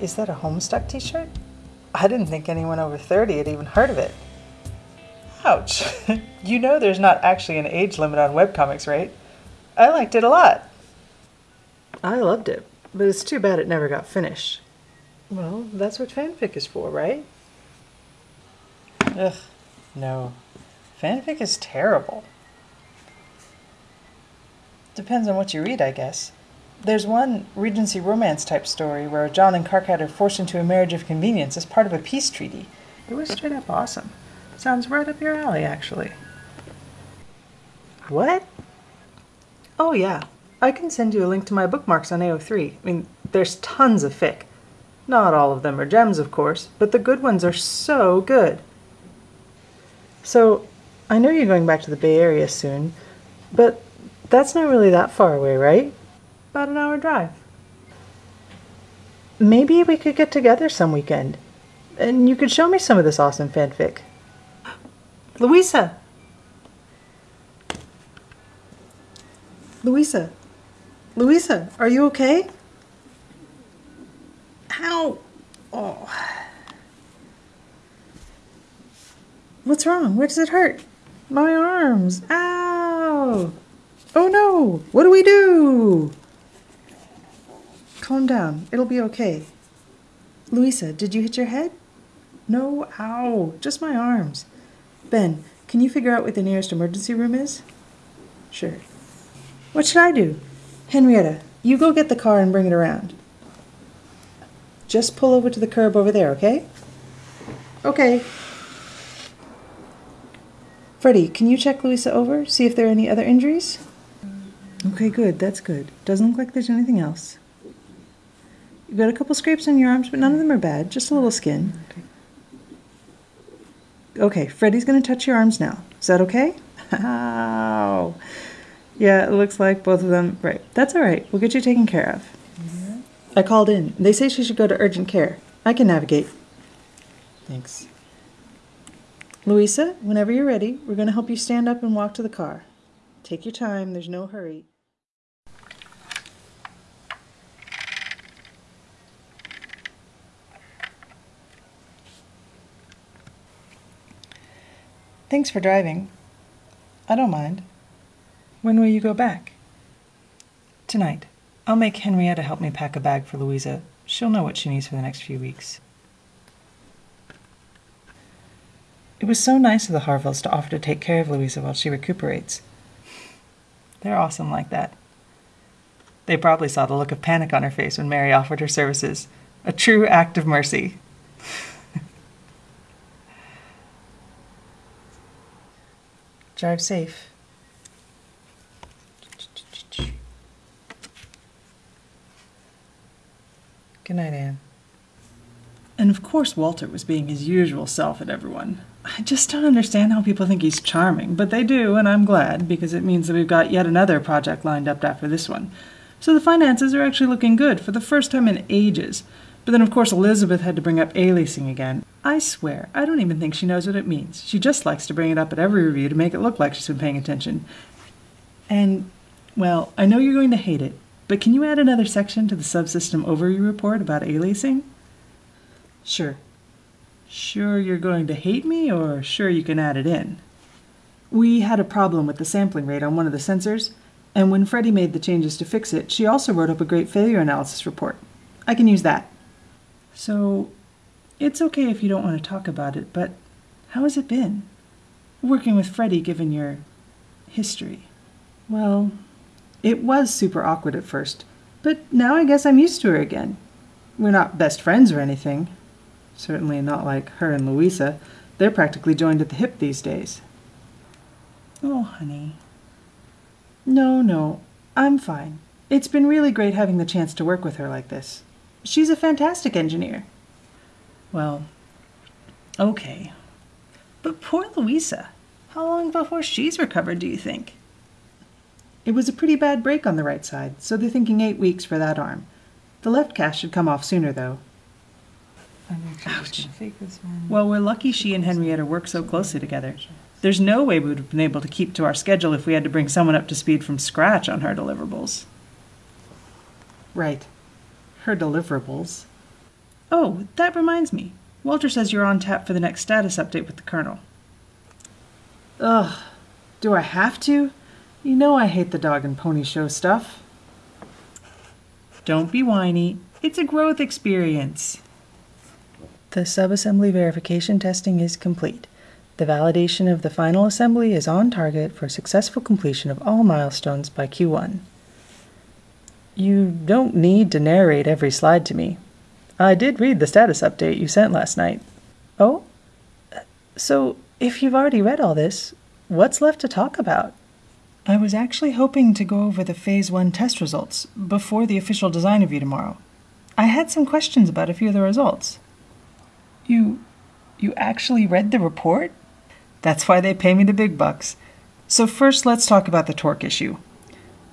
Is that a Homestuck t shirt? I didn't think anyone over 30 had even heard of it. Ouch. *laughs* you know there's not actually an age limit on webcomics, right? I liked it a lot. I loved it, but it's too bad it never got finished. Well, that's what fanfic is for, right? Ugh, no. Fanfic is terrible. Depends on what you read, I guess. There's one Regency romance type story where John and Karkat are forced into a marriage of convenience as part of a peace treaty. It was straight up awesome. Sounds right up your alley, actually. What? Oh, yeah. I can send you a link to my bookmarks on AO3. I mean, there's tons of fic. Not all of them are gems, of course, but the good ones are so good. So, I know you're going back to the Bay Area soon, but that's not really that far away, right? About an hour drive. Maybe we could get together some weekend, and you could show me some of this awesome fanfic. Louisa! Louisa! Louisa, are you okay? How? Oh. What's wrong? Where does it hurt? My arms. Ow! Oh no! What do we do? Calm down. It'll be okay. Louisa, did you hit your head? No, ow. Just my arms. Ben, can you figure out what the nearest emergency room is? Sure. What should I do? Henrietta, you go get the car and bring it around. Just pull over to the curb over there, okay? Okay. Freddie, can you check Louisa over? See if there are any other injuries? Okay, good. That's good. Doesn't look like there's anything else. You've got a couple scrapes on your arms, but none of them are bad. Just a little skin. Okay, Freddie's going to touch your arms now. Is that okay? Ow. Yeah, it looks like both of them. Right. That's all right. We'll get you taken care of. I called in. They say she should go to urgent care. I can navigate. Thanks. Louisa, whenever you're ready, we're going to help you stand up and walk to the car. Take your time. There's no hurry. Thanks for driving. I don't mind. When will you go back? Tonight. I'll make Henrietta help me pack a bag for Louisa. She'll know what she needs for the next few weeks. It was so nice of the Harvilles to offer to take care of Louisa while she recuperates. They're awesome like that. They probably saw the look of panic on her face when Mary offered her services. A true act of mercy. Drive safe. Good night, Anne. And of course, Walter was being his usual self at everyone. I just don't understand how people think he's charming, but they do, and I'm glad because it means that we've got yet another project lined up after this one. So the finances are actually looking good for the first time in ages. But then, of course, Elizabeth had to bring up aliasing again. I swear, I don't even think she knows what it means. She just likes to bring it up at every review to make it look like she's been paying attention. And, well, I know you're going to hate it, but can you add another section to the subsystem overview report about aliasing? Sure. Sure you're going to hate me, or sure you can add it in? We had a problem with the sampling rate on one of the sensors, and when Freddie made the changes to fix it, she also wrote up a great failure analysis report. I can use that. So, it's okay if you don't want to talk about it, but how has it been? Working with Freddie, given your history. Well, it was super awkward at first, but now I guess I'm used to her again. We're not best friends or anything. Certainly not like her and Louisa. They're practically joined at the hip these days. Oh, honey. No, no, I'm fine. It's been really great having the chance to work with her like this. She's a fantastic engineer. Well, okay. But poor Louisa. How long before she's recovered, do you think? It was a pretty bad break on the right side, so they're thinking eight weeks for that arm. The left cast should come off sooner, though. Ouch. Well, we're lucky she and Henrietta work so closely together. There's no way we would have been able to keep to our schedule if we had to bring someone up to speed from scratch on her deliverables. Right. Her deliverables. Oh, that reminds me. Walter says you're on tap for the next status update with the Colonel. Ugh. Do I have to? You know I hate the dog and pony show stuff. Don't be whiny. It's a growth experience. The subassembly verification testing is complete. The validation of the final assembly is on target for successful completion of all milestones by Q1. You don't need to narrate every slide to me. I did read the status update you sent last night. Oh? So, if you've already read all this, what's left to talk about? I was actually hoping to go over the Phase 1 test results before the official design review tomorrow. I had some questions about a few of the results. You. you actually read the report? That's why they pay me the big bucks. So, first, let's talk about the torque issue.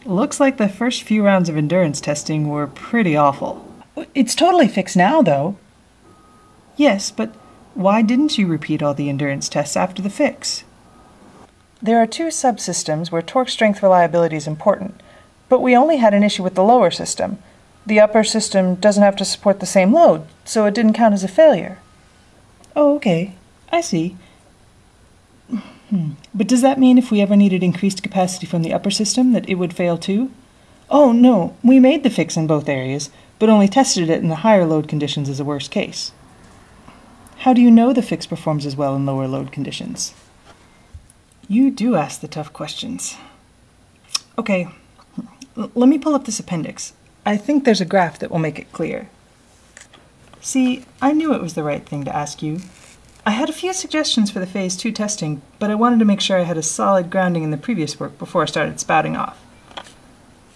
Looks like the first few rounds of endurance testing were pretty awful. It's totally fixed now, though. Yes, but why didn't you repeat all the endurance tests after the fix? There are two subsystems where torque strength reliability is important, but we only had an issue with the lower system. The upper system doesn't have to support the same load, so it didn't count as a failure. Oh, okay. I see. Hmm. But does that mean if we ever needed increased capacity from the upper system that it would fail too? Oh, no. We made the fix in both areas, but only tested it in the higher load conditions as a worst case. How do you know the fix performs as well in lower load conditions? You do ask the tough questions. Okay, L- let me pull up this appendix. I think there's a graph that will make it clear. See, I knew it was the right thing to ask you. I had a few suggestions for the Phase 2 testing, but I wanted to make sure I had a solid grounding in the previous work before I started spouting off.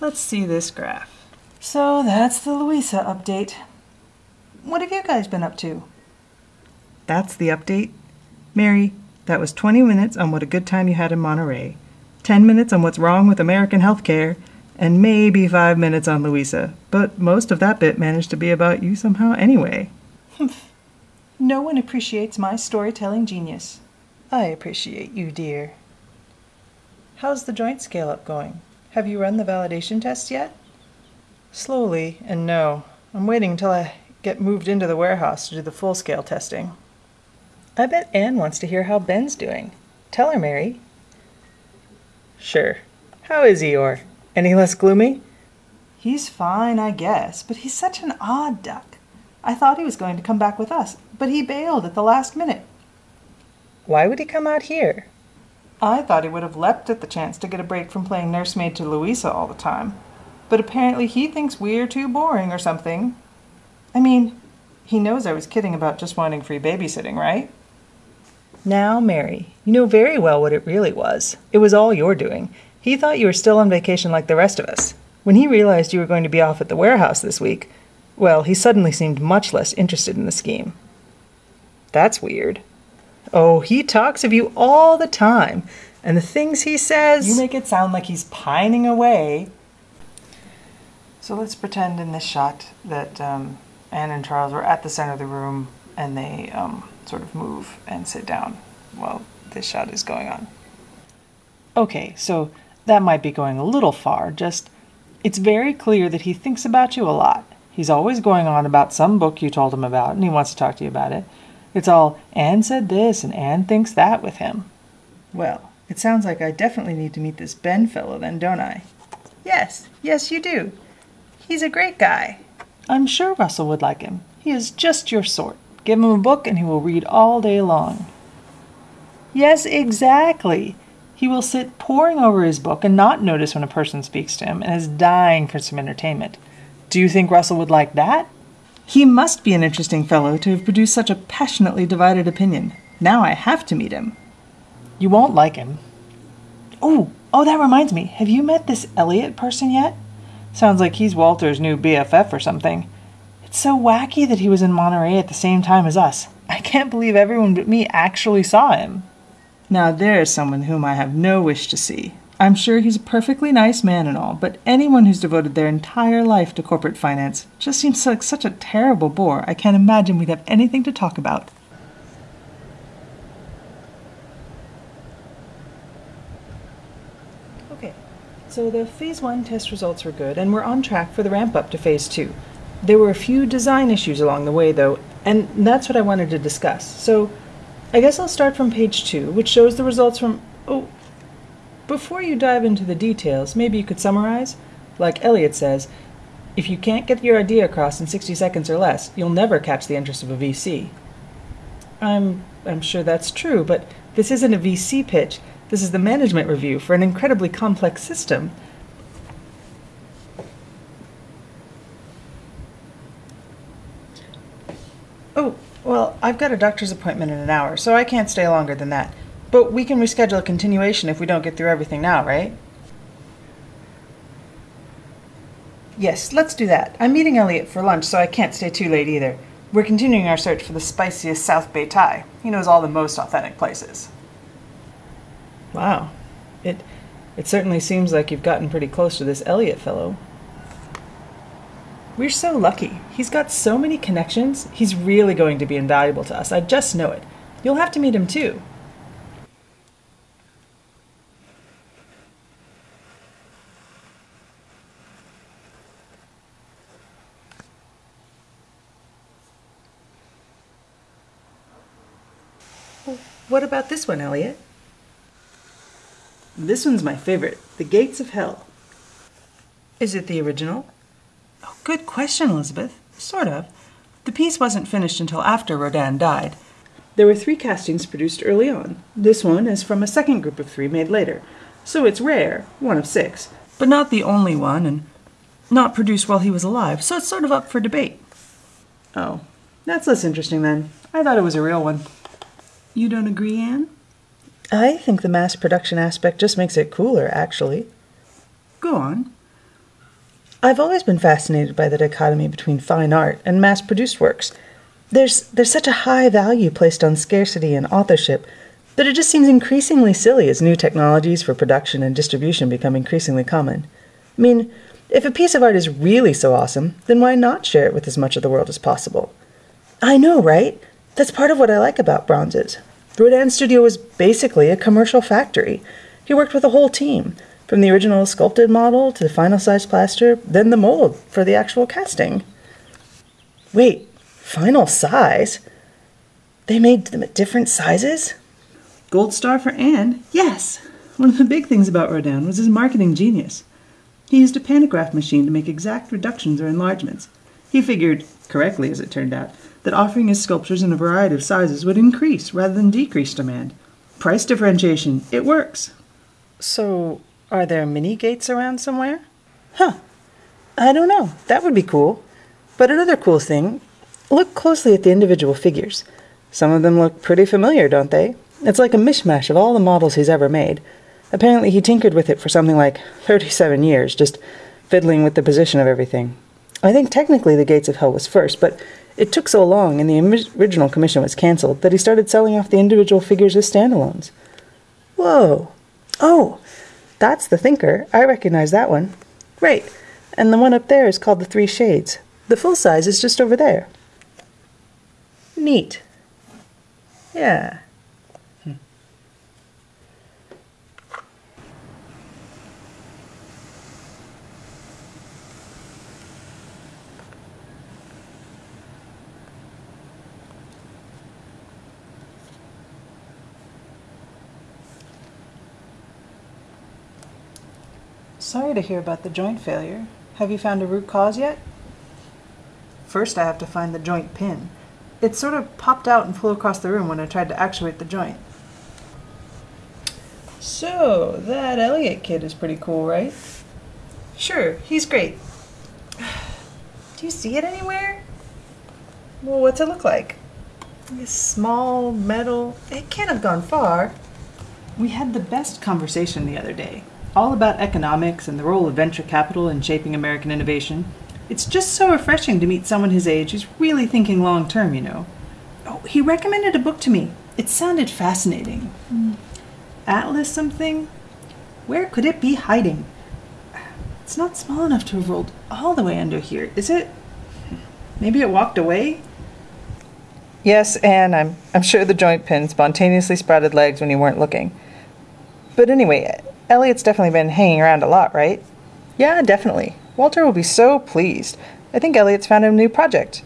Let's see this graph. So that's the Louisa update. What have you guys been up to? That's the update. Mary, that was 20 minutes on what a good time you had in Monterey, 10 minutes on what's wrong with American healthcare, and maybe 5 minutes on Louisa. But most of that bit managed to be about you somehow anyway. *laughs* no one appreciates my storytelling genius. I appreciate you, dear. How's the joint scale up going? Have you run the validation tests yet? Slowly, and no. I'm waiting until I get moved into the warehouse to do the full scale testing. I bet Anne wants to hear how Ben's doing. Tell her, Mary. Sure. How is Eeyore? Any less gloomy? He's fine, I guess, but he's such an odd duck. I thought he was going to come back with us, but he bailed at the last minute. Why would he come out here? I thought he would have leapt at the chance to get a break from playing nursemaid to Louisa all the time. But apparently he thinks we're too boring or something. I mean, he knows I was kidding about just wanting free babysitting, right? Now, Mary, you know very well what it really was. It was all your doing. He thought you were still on vacation like the rest of us. When he realized you were going to be off at the warehouse this week, well, he suddenly seemed much less interested in the scheme. That's weird. Oh, he talks of you all the time, and the things he says. You make it sound like he's pining away. So let's pretend in this shot that um, Anne and Charles were at the center of the room, and they um, sort of move and sit down while this shot is going on. Okay, so that might be going a little far, just it's very clear that he thinks about you a lot. He's always going on about some book you told him about, and he wants to talk to you about it. It's all, Anne said this, and Anne thinks that with him. Well, it sounds like I definitely need to meet this Ben fellow then, don't I? Yes, yes, you do. He's a great guy. I'm sure Russell would like him. He is just your sort. Give him a book and he will read all day long. Yes, exactly. He will sit poring over his book and not notice when a person speaks to him and is dying for some entertainment. Do you think Russell would like that? He must be an interesting fellow to have produced such a passionately divided opinion. Now I have to meet him. You won't like him. Oh, oh, that reminds me. Have you met this Elliot person yet? Sounds like he's Walter's new BFF or something. It's so wacky that he was in Monterey at the same time as us. I can't believe everyone but me actually saw him. Now there's someone whom I have no wish to see. I'm sure he's a perfectly nice man and all, but anyone who's devoted their entire life to corporate finance just seems like such a terrible bore. I can't imagine we'd have anything to talk about. Okay, so the phase one test results were good, and we're on track for the ramp up to phase two. There were a few design issues along the way, though, and that's what I wanted to discuss. So I guess I'll start from page two, which shows the results from. Oh, before you dive into the details, maybe you could summarize? Like Elliot says, if you can't get your idea across in 60 seconds or less, you'll never catch the interest of a VC. I'm, I'm sure that's true, but this isn't a VC pitch. This is the management review for an incredibly complex system. Oh, well, I've got a doctor's appointment in an hour, so I can't stay longer than that. But we can reschedule a continuation if we don't get through everything now, right? Yes, let's do that. I'm meeting Elliot for lunch, so I can't stay too late either. We're continuing our search for the spiciest South Bay Thai. He knows all the most authentic places. Wow. It it certainly seems like you've gotten pretty close to this Elliot fellow. We're so lucky. He's got so many connections. He's really going to be invaluable to us. I just know it. You'll have to meet him too. What about this one, Elliot? This one's my favorite The Gates of Hell. Is it the original? Oh, good question, Elizabeth. Sort of. The piece wasn't finished until after Rodin died. There were three castings produced early on. This one is from a second group of three made later. So it's rare, one of six, but not the only one, and not produced while he was alive, so it's sort of up for debate. Oh, that's less interesting then. I thought it was a real one. You don't agree, Anne? I think the mass production aspect just makes it cooler, actually. Go on. I've always been fascinated by the dichotomy between fine art and mass produced works. There's, there's such a high value placed on scarcity and authorship that it just seems increasingly silly as new technologies for production and distribution become increasingly common. I mean, if a piece of art is really so awesome, then why not share it with as much of the world as possible? I know, right? That's part of what I like about bronzes. Rodin's studio was basically a commercial factory. He worked with a whole team, from the original sculpted model to the final size plaster, then the mold for the actual casting. Wait, final size? They made them at different sizes? Gold star for Anne? Yes! One of the big things about Rodin was his marketing genius. He used a pantograph machine to make exact reductions or enlargements. He figured, correctly as it turned out, that offering his sculptures in a variety of sizes would increase rather than decrease demand. Price differentiation, it works. So, are there mini gates around somewhere? Huh. I don't know. That would be cool. But another cool thing look closely at the individual figures. Some of them look pretty familiar, don't they? It's like a mishmash of all the models he's ever made. Apparently, he tinkered with it for something like 37 years, just fiddling with the position of everything. I think technically the Gates of Hell was first, but it took so long and the original commission was cancelled that he started selling off the individual figures as standalones. Whoa. Oh, that's the Thinker. I recognize that one. Right. And the one up there is called the Three Shades. The full size is just over there. Neat. Yeah. Sorry to hear about the joint failure. Have you found a root cause yet? First, I have to find the joint pin. It sort of popped out and flew across the room when I tried to actuate the joint. So, that Elliot kid is pretty cool, right? Sure, he's great. Do you see it anywhere? Well, what's it look like? This small metal. It can't have gone far. We had the best conversation the other day, all about economics and the role of venture capital in shaping American innovation. It's just so refreshing to meet someone his age who's really thinking long term, you know. Oh, he recommended a book to me. It sounded fascinating. Hmm. Atlas something? Where could it be hiding? It's not small enough to have rolled all the way under here, is it? Maybe it walked away? Yes, and I'm, I'm sure the joint pin spontaneously sprouted legs when you weren't looking. But anyway, Elliot's definitely been hanging around a lot, right? Yeah, definitely. Walter will be so pleased. I think Elliot's found a new project.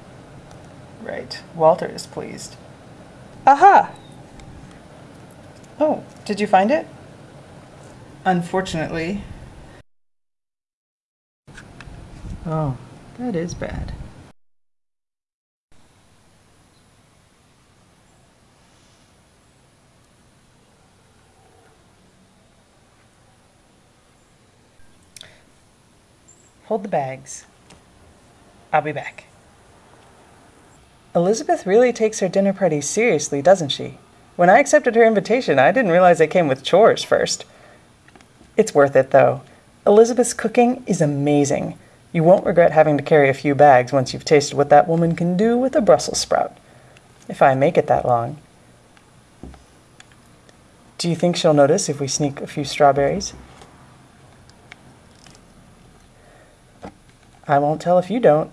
Right. Walter is pleased. Aha! Oh, did you find it? Unfortunately. Oh, that is bad. Hold the bags. I'll be back. Elizabeth really takes her dinner party seriously, doesn't she? When I accepted her invitation, I didn't realize they came with chores first. It's worth it, though. Elizabeth's cooking is amazing. You won't regret having to carry a few bags once you've tasted what that woman can do with a Brussels sprout. If I make it that long. Do you think she'll notice if we sneak a few strawberries? I won't tell if you don't.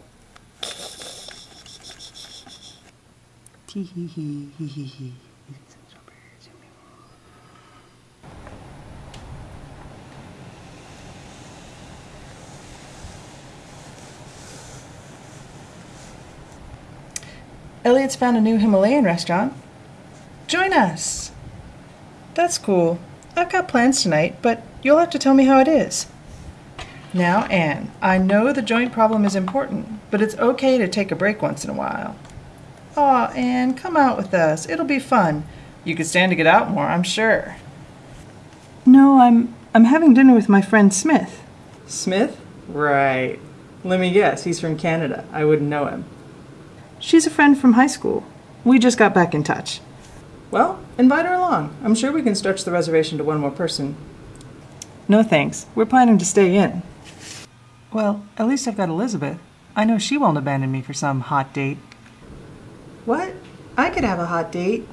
Elliot's found a new Himalayan restaurant. Join us. That's cool. I've got plans tonight, but you'll have to tell me how it is. Now, Anne, I know the joint problem is important, but it's okay to take a break once in a while. Aw, Anne, come out with us. It'll be fun. You could stand to get out more, I'm sure. No, I'm I'm having dinner with my friend Smith. Smith? Right. Let me guess, he's from Canada. I wouldn't know him. She's a friend from high school. We just got back in touch. Well, invite her along. I'm sure we can stretch the reservation to one more person. No thanks. We're planning to stay in. Well, at least I've got Elizabeth. I know she won't abandon me for some hot date. What? I could have a hot date.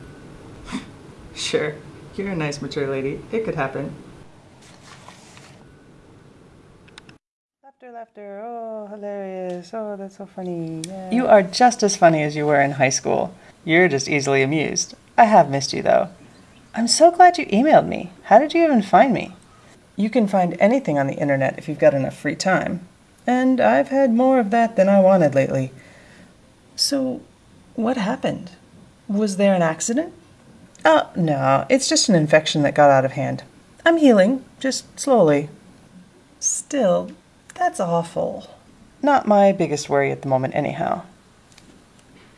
sure. You're a nice, mature lady. It could happen. Laughter, laughter. Oh, hilarious. Oh, that's so funny. Yeah. You are just as funny as you were in high school. You're just easily amused. I have missed you, though. I'm so glad you emailed me. How did you even find me? You can find anything on the internet if you've got enough free time. And I've had more of that than I wanted lately. So, what happened? Was there an accident? Oh, no, it's just an infection that got out of hand. I'm healing, just slowly. Still, that's awful. Not my biggest worry at the moment, anyhow.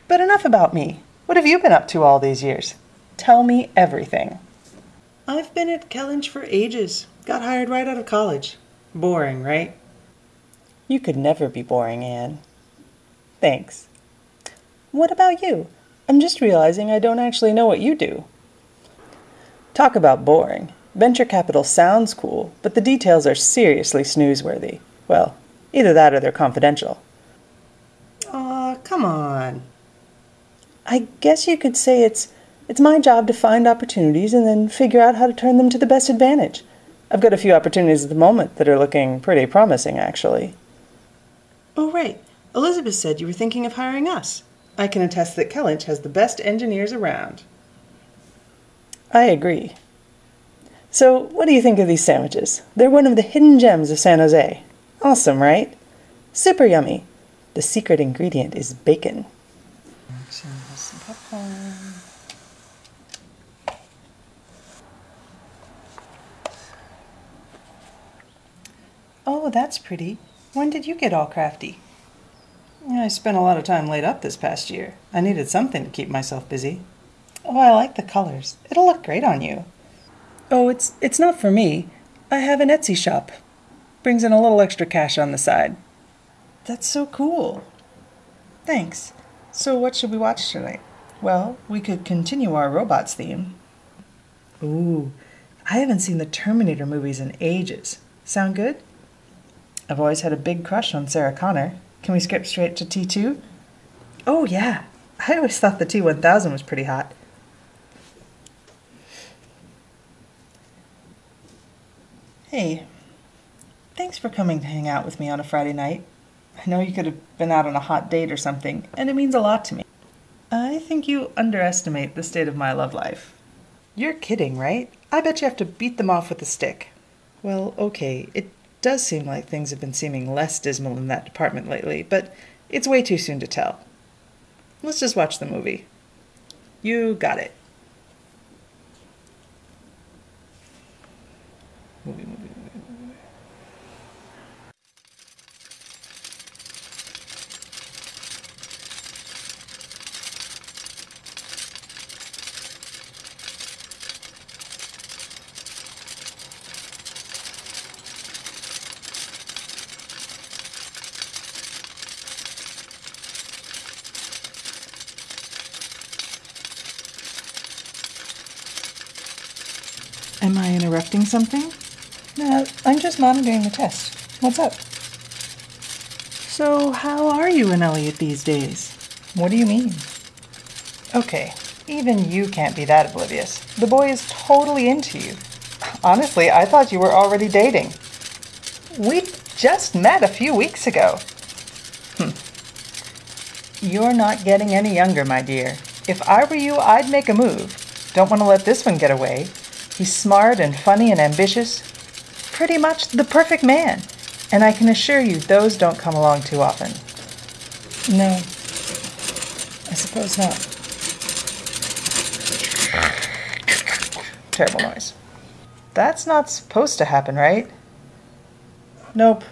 But enough about me. What have you been up to all these years? Tell me everything. I've been at Kellynch for ages. Got hired right out of college. Boring, right? You could never be boring, Anne. Thanks. What about you? I'm just realizing I don't actually know what you do. Talk about boring. Venture capital sounds cool, but the details are seriously snoozeworthy. Well, either that or they're confidential. Aw, come on. I guess you could say it's it's my job to find opportunities and then figure out how to turn them to the best advantage. I've got a few opportunities at the moment that are looking pretty promising, actually. Oh, right. Elizabeth said you were thinking of hiring us. I can attest that Kellynch has the best engineers around. I agree. So, what do you think of these sandwiches? They're one of the hidden gems of San Jose. Awesome, right? Super yummy. The secret ingredient is bacon. Some popcorn. Oh, that's pretty. When did you get all crafty? I spent a lot of time laid up this past year. I needed something to keep myself busy. Oh, I like the colors. It'll look great on you. Oh, it's it's not for me. I have an Etsy shop. Brings in a little extra cash on the side. That's so cool. Thanks. So, what should we watch tonight? Well, we could continue our robots theme. Ooh, I haven't seen the Terminator movies in ages. Sound good? I've always had a big crush on Sarah Connor. Can we skip straight to T2? Oh, yeah. I always thought the T 1000 was pretty hot. Hey, thanks for coming to hang out with me on a Friday night. I know you could have been out on a hot date or something, and it means a lot to me. I think you underestimate the state of my love life. You're kidding, right? I bet you have to beat them off with a stick. Well, okay, it does seem like things have been seeming less dismal in that department lately, but it's way too soon to tell. Let's just watch the movie. You got it. Movie, movie. Am I interrupting something? No, I'm just monitoring the test. What's up? So, how are you and Elliot these days? What do you mean? Okay, even you can't be that oblivious. The boy is totally into you. Honestly, I thought you were already dating. We just met a few weeks ago. Hm. You're not getting any younger, my dear. If I were you, I'd make a move. Don't want to let this one get away. He's smart and funny and ambitious. Pretty much the perfect man. And I can assure you, those don't come along too often. No, I suppose not. Terrible noise. That's not supposed to happen, right? Nope.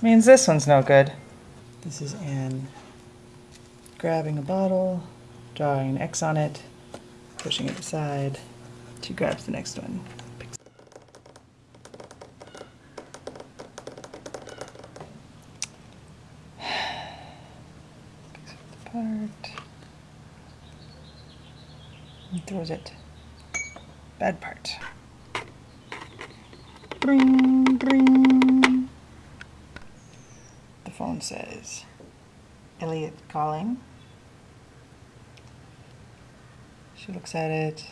Means this one's no good. This is Anne grabbing a bottle, drawing an X on it, pushing it aside. She grabs the next one. Throws it. Bad part. Bring, bring. The phone says, Elliot calling. She looks at it,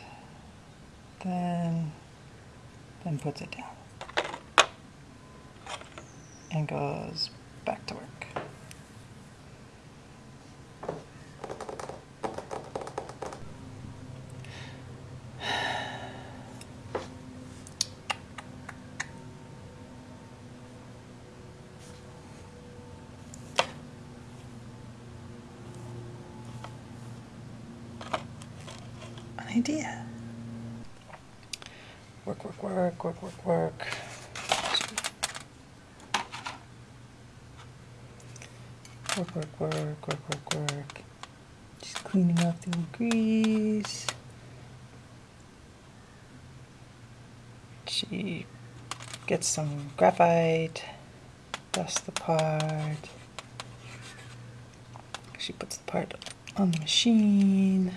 then, then puts it down. And goes back to work. An idea. Work, work, work, work, work, work. Work, work, work, work. Just cleaning off the grease. She gets some graphite, dusts the part. She puts the part on the machine.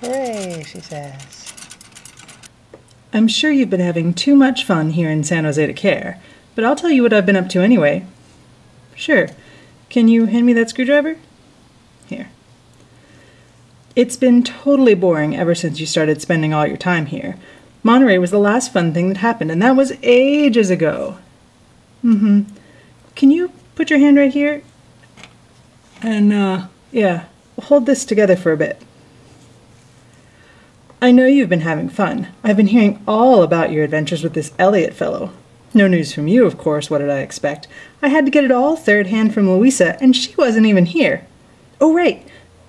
Hooray, she I'm sure you've been having too much fun here in San Jose to care, but I'll tell you what I've been up to anyway. Sure. Can you hand me that screwdriver? Here. It's been totally boring ever since you started spending all your time here. Monterey was the last fun thing that happened, and that was ages ago. Mm hmm. Can you put your hand right here? And, uh, yeah, hold this together for a bit. I know you've been having fun. I've been hearing all about your adventures with this Elliot fellow. No news from you, of course. What did I expect? I had to get it all third hand from Louisa, and she wasn't even here. Oh, right.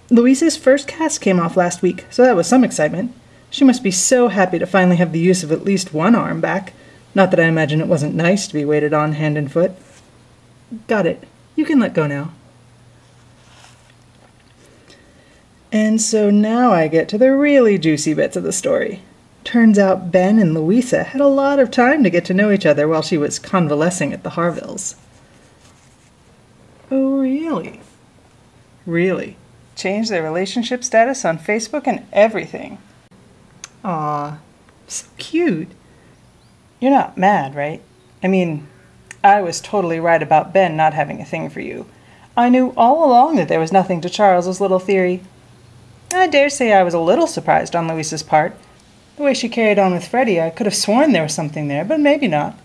Louisa's first cast came off last week, so that was some excitement. She must be so happy to finally have the use of at least one arm back. Not that I imagine it wasn't nice to be waited on hand and foot. Got it. You can let go now. And so now I get to the really juicy bits of the story. Turns out Ben and Louisa had a lot of time to get to know each other while she was convalescing at the Harvilles. Oh, really? Really? Changed their relationship status on Facebook and everything. Aw, so cute. You're not mad, right? I mean, I was totally right about Ben not having a thing for you. I knew all along that there was nothing to Charles's little theory. I dare say I was a little surprised on Louisa's part. The way she carried on with Freddie, I could have sworn there was something there, but maybe not.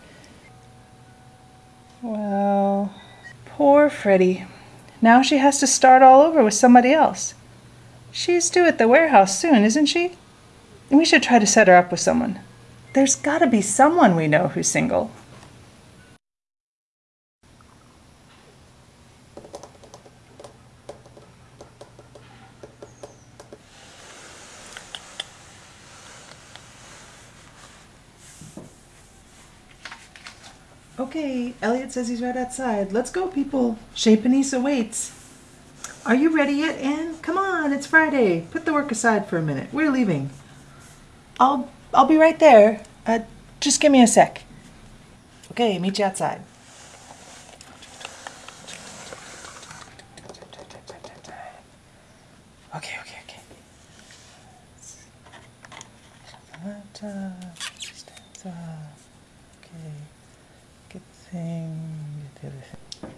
Well, poor Freddie. Now she has to start all over with somebody else. She's due at the warehouse soon, isn't she? We should try to set her up with someone. There's gotta be someone we know who's single. Okay, Elliot says he's right outside. Let's go, people. Chez Panisse awaits. Are you ready yet, Anne? Come on, it's Friday. Put the work aside for a minute. We're leaving. I'll I'll be right there. Uh, just give me a sec. Okay, meet you outside. Okay, okay, okay. Okay. Get thing, get the other thing.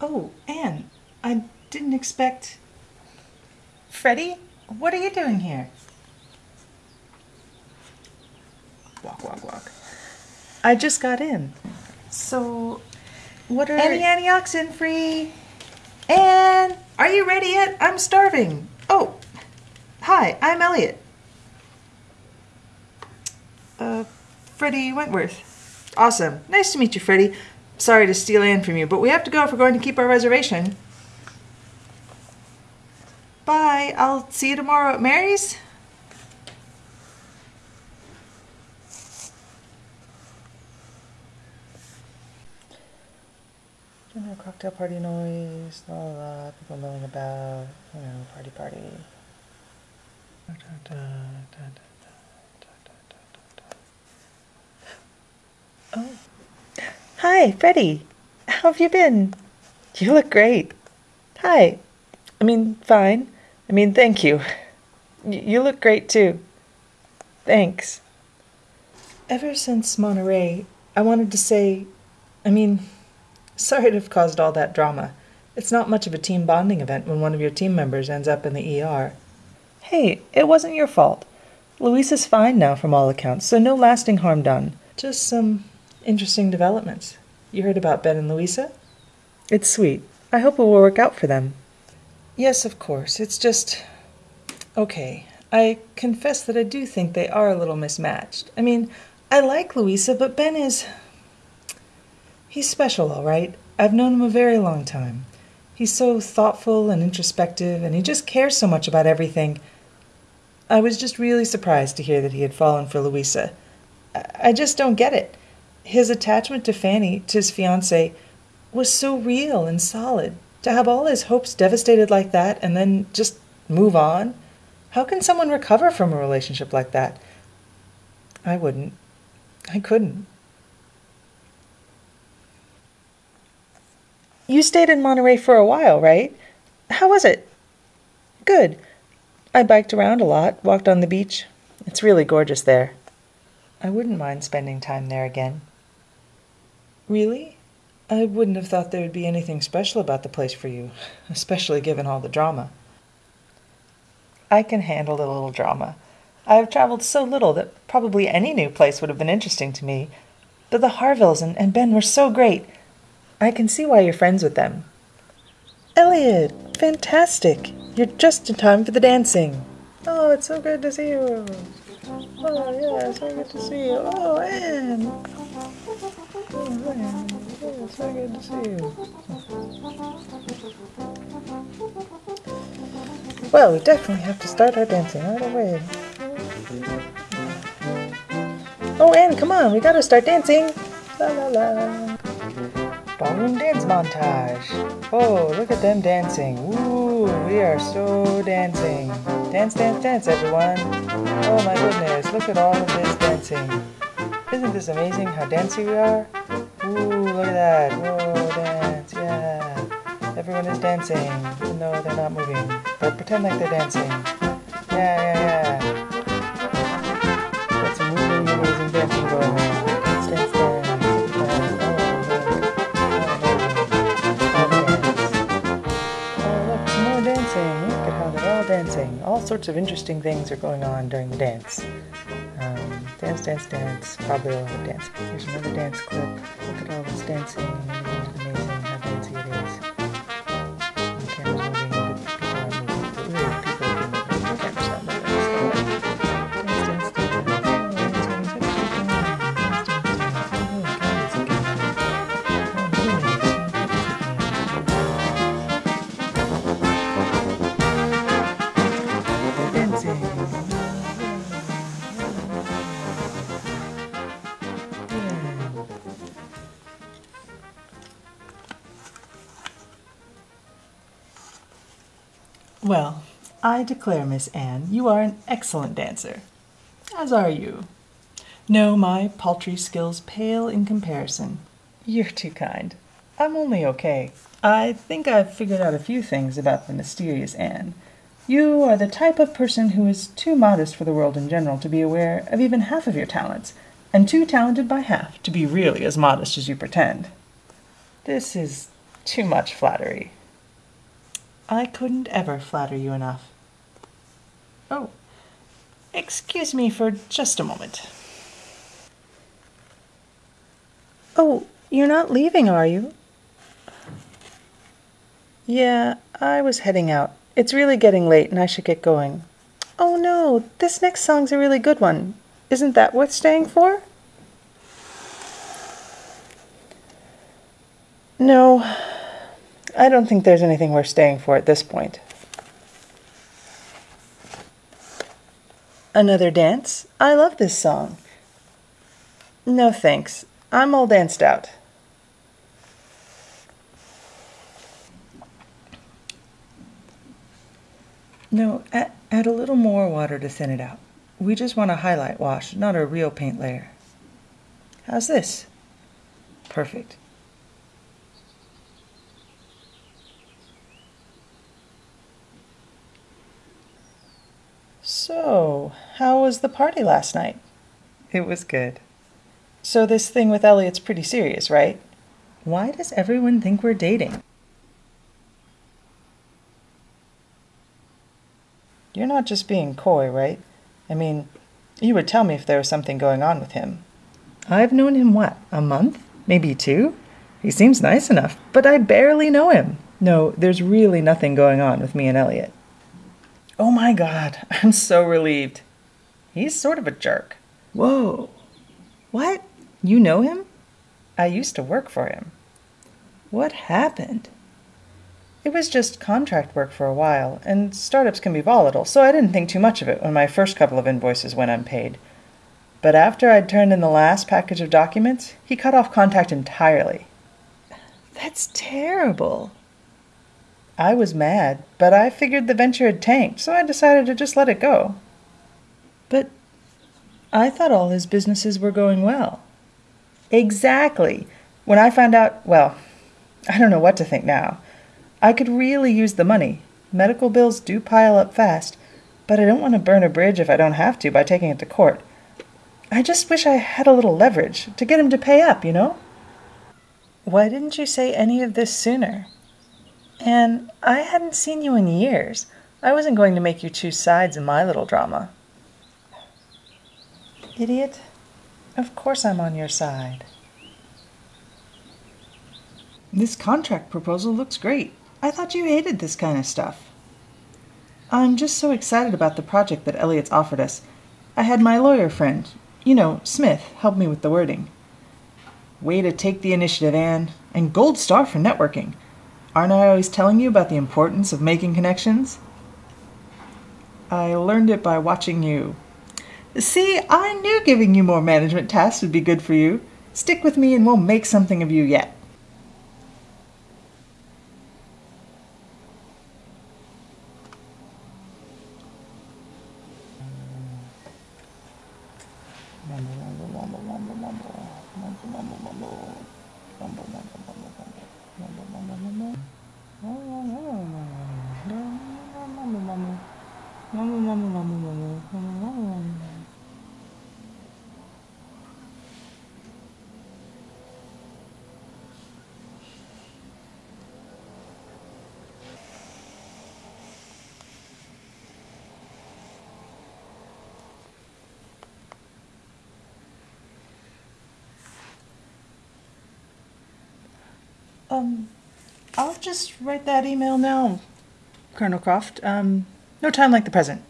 Oh, Anne, I didn't expect. Freddie, what are you doing here? Walk, walk, walk. I just got in. So, what are any antioxidant free? Anne, are you ready yet? I'm starving. Oh, hi, I'm Elliot. Uh, Freddie Wentworth. Awesome. Nice to meet you, Freddie. Sorry to steal Anne from you, but we have to go if we're going to keep our reservation. Bye. I'll see you tomorrow at Mary's. Cocktail party noise, la la la, people milling about, you know, party party. Da, da, da, da, da, da, da. Oh. Hi, Freddie. How have you been? You look great. Hi. I mean, fine. I mean, thank you. You look great too. Thanks. Ever since Monterey, I wanted to say, I mean, *laughs* sorry to have caused all that drama. It's not much of a team bonding event when one of your team members ends up in the ER. Hey, it wasn't your fault. Louisa's fine now from all accounts, so no lasting harm done. Just some interesting developments. You heard about Ben and Louisa? It's sweet. I hope it will work out for them. Yes, of course. It's just. Okay. I confess that I do think they are a little mismatched. I mean, I like Louisa, but Ben is. He's special, all right. I've known him a very long time. He's so thoughtful and introspective, and he just cares so much about everything. I was just really surprised to hear that he had fallen for Louisa. I I just don't get it. His attachment to Fanny, to his fiancée, was so real and solid. To have all his hopes devastated like that and then just move on? How can someone recover from a relationship like that? I wouldn't. I couldn't. You stayed in Monterey for a while, right? How was it? Good. I biked around a lot, walked on the beach. It's really gorgeous there. I wouldn't mind spending time there again. Really? I wouldn't have thought there would be anything special about the place for you, especially given all the drama. I can handle a little drama. I have traveled so little that probably any new place would have been interesting to me. But the Harvilles and, and Ben were so great. I can see why you're friends with them. Elliot, fantastic. You're just in time for the dancing. Oh, it's so good to see you. Oh, yeah, so good to see you. Oh, Anne. So good to see you. Well, we definitely have to start our dancing right away. Oh, Anne, come on, we gotta start dancing. La la la. Ballroom dance montage. Oh, look at them dancing. Woo, we are so dancing. Dance, dance, dance, everyone. Oh my goodness, look at all of this dancing. Isn't this amazing how dancey we are? Look at that. Whoa, dance, yeah. Everyone is dancing, even though they're not moving. But pretend like they're dancing. Yeah, yeah, yeah. Got some really amazing dancing going on. Oh, some more dancing. Look at how they're all dancing. All sorts of interesting things are going on during the dance. Dance, dance, dance. Probably a lot of dance. Here's another dance clip. Look at all this dancing. I declare, Miss Anne, you are an excellent dancer. As are you. No, my paltry skills pale in comparison. You're too kind. I'm only okay. I think I've figured out a few things about the mysterious Anne. You are the type of person who is too modest for the world in general to be aware of even half of your talents, and too talented by half to be really as modest as you pretend. This is too much flattery. I couldn't ever flatter you enough. Oh, excuse me for just a moment. Oh, you're not leaving, are you? Yeah, I was heading out. It's really getting late and I should get going. Oh no, this next song's a really good one. Isn't that worth staying for? No, I don't think there's anything worth staying for at this point. Another dance? I love this song. No thanks. I'm all danced out. No, add, add a little more water to thin it out. We just want a highlight wash, not a real paint layer. How's this? Perfect. So, how was the party last night? It was good. So, this thing with Elliot's pretty serious, right? Why does everyone think we're dating? You're not just being coy, right? I mean, you would tell me if there was something going on with him. I've known him, what, a month? Maybe two? He seems nice enough, but I barely know him. No, there's really nothing going on with me and Elliot. Oh my god, *laughs* I'm so relieved. He's sort of a jerk. Whoa. What? You know him? I used to work for him. What happened? It was just contract work for a while, and startups can be volatile, so I didn't think too much of it when my first couple of invoices went unpaid. But after I'd turned in the last package of documents, he cut off contact entirely. That's terrible. I was mad, but I figured the venture had tanked, so I decided to just let it go. But I thought all his businesses were going well. Exactly. When I found out, well, I don't know what to think now. I could really use the money. Medical bills do pile up fast, but I don't want to burn a bridge if I don't have to by taking it to court. I just wish I had a little leverage to get him to pay up, you know? Why didn't you say any of this sooner? Anne, I hadn't seen you in years. I wasn't going to make you choose sides in my little drama. Idiot. Of course I'm on your side. This contract proposal looks great. I thought you hated this kind of stuff. I'm just so excited about the project that Elliot's offered us. I had my lawyer friend, you know, Smith, help me with the wording. Way to take the initiative, Anne. And gold star for networking. Aren't I always telling you about the importance of making connections? I learned it by watching you. See, I knew giving you more management tasks would be good for you. Stick with me and we'll make something of you yet. Um, I'll just write that email now, Colonel Croft. Um, no time like the present.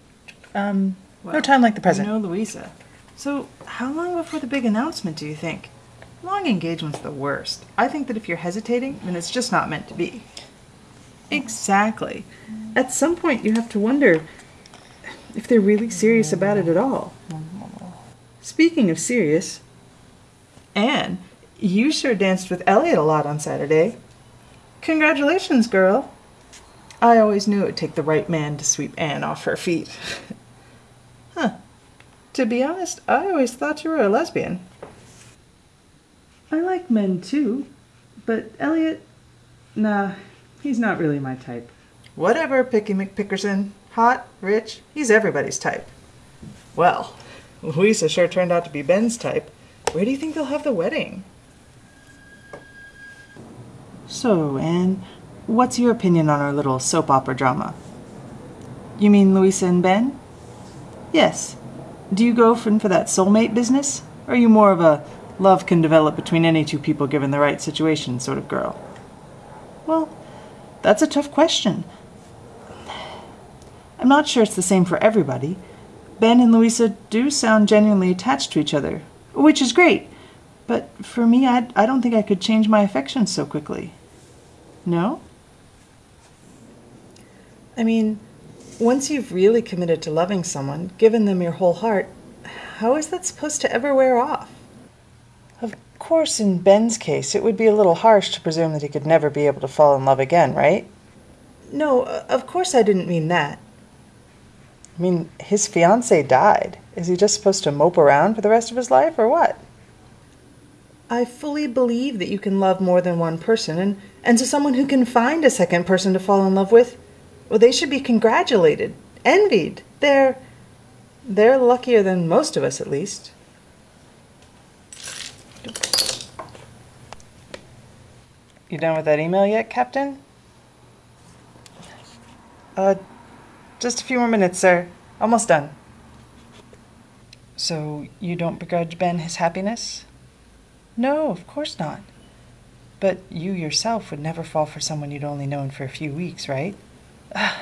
Um, no time like the present. Know, Louisa. So, how long before the big announcement do you think? Long engagement's the worst. I think that if you're hesitating, then it's just not meant to be. Exactly. At some point, you have to wonder if they're really serious about it at all. Speaking of serious, Anne, you sure danced with Elliot a lot on Saturday. Congratulations, girl. I always knew it would take the right man to sweep Anne off her feet. *laughs* huh. To be honest, I always thought you were a lesbian. I like men too, but Elliot, nah, he's not really my type. Whatever, Picky McPickerson. Hot, rich, he's everybody's type. Well, *laughs* Louisa sure turned out to be Ben's type. Where do you think they'll have the wedding? So, Anne, what's your opinion on our little soap opera drama? You mean Louisa and Ben? Yes. Do you go for, for that soulmate business? Or are you more of a love can develop between any two people given the right situation sort of girl? Well, that's a tough question. I'm not sure it's the same for everybody. Ben and Louisa do sound genuinely attached to each other, which is great. But for me, I, I don't think I could change my affections so quickly. No? I mean, once you've really committed to loving someone, given them your whole heart, how is that supposed to ever wear off? Of course, in Ben's case, it would be a little harsh to presume that he could never be able to fall in love again, right? No, uh, of course I didn't mean that. I mean, his fiancée died. Is he just supposed to mope around for the rest of his life, or what? I fully believe that you can love more than one person, and, and to someone who can find a second person to fall in love with, well, they should be congratulated, envied. They're, they're luckier than most of us, at least. You done with that email yet, Captain? Uh, just a few more minutes, sir. Almost done. So you don't begrudge Ben his happiness? No, of course not. But you yourself would never fall for someone you'd only known for a few weeks, right? Uh,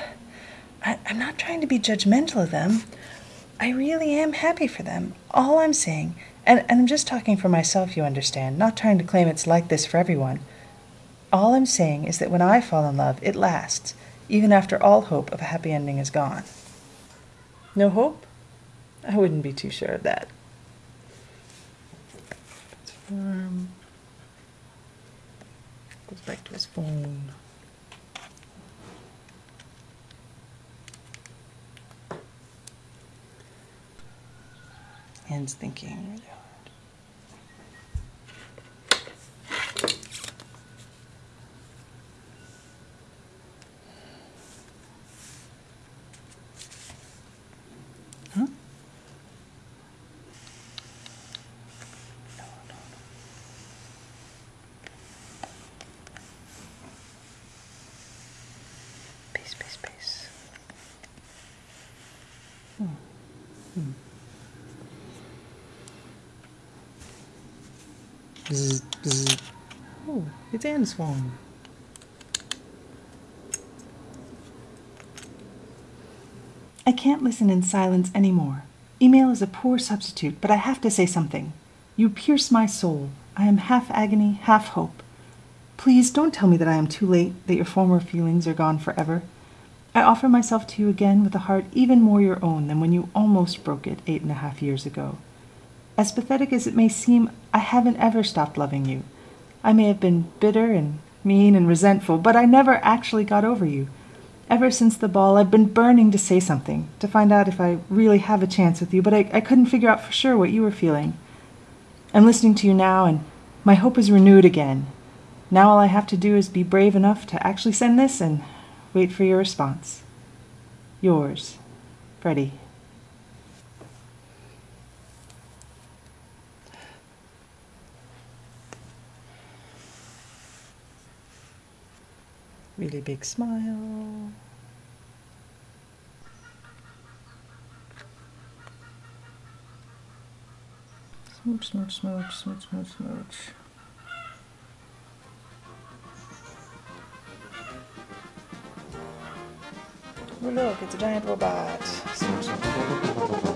I, I'm not trying to be judgmental of them. I really am happy for them. All I'm saying, and, and I'm just talking for myself, you understand, not trying to claim it's like this for everyone. All I'm saying is that when I fall in love, it lasts, even after all hope of a happy ending is gone. No hope? I wouldn't be too sure of that. Goes back to his phone. Anne's thinking really hard. Huh? No, no, no. Bzz, bzz. Oh, it's Anne Swan. I can't listen in silence anymore. Email is a poor substitute, but I have to say something. You pierce my soul. I am half agony, half hope. Please don't tell me that I am too late, that your former feelings are gone forever. I offer myself to you again with a heart even more your own than when you almost broke it eight and a half years ago. As pathetic as it may seem, I haven't ever stopped loving you. I may have been bitter and mean and resentful, but I never actually got over you. Ever since the ball, I've been burning to say something, to find out if I really have a chance with you, but I, I couldn't figure out for sure what you were feeling. I'm listening to you now, and my hope is renewed again. Now all I have to do is be brave enough to actually send this and wait for your response. Yours, Freddie. Really big smile. Smooch, smooch, smooch, smooch, smooch, smooch. Oh look, it's a giant robot. Smooch, smooch.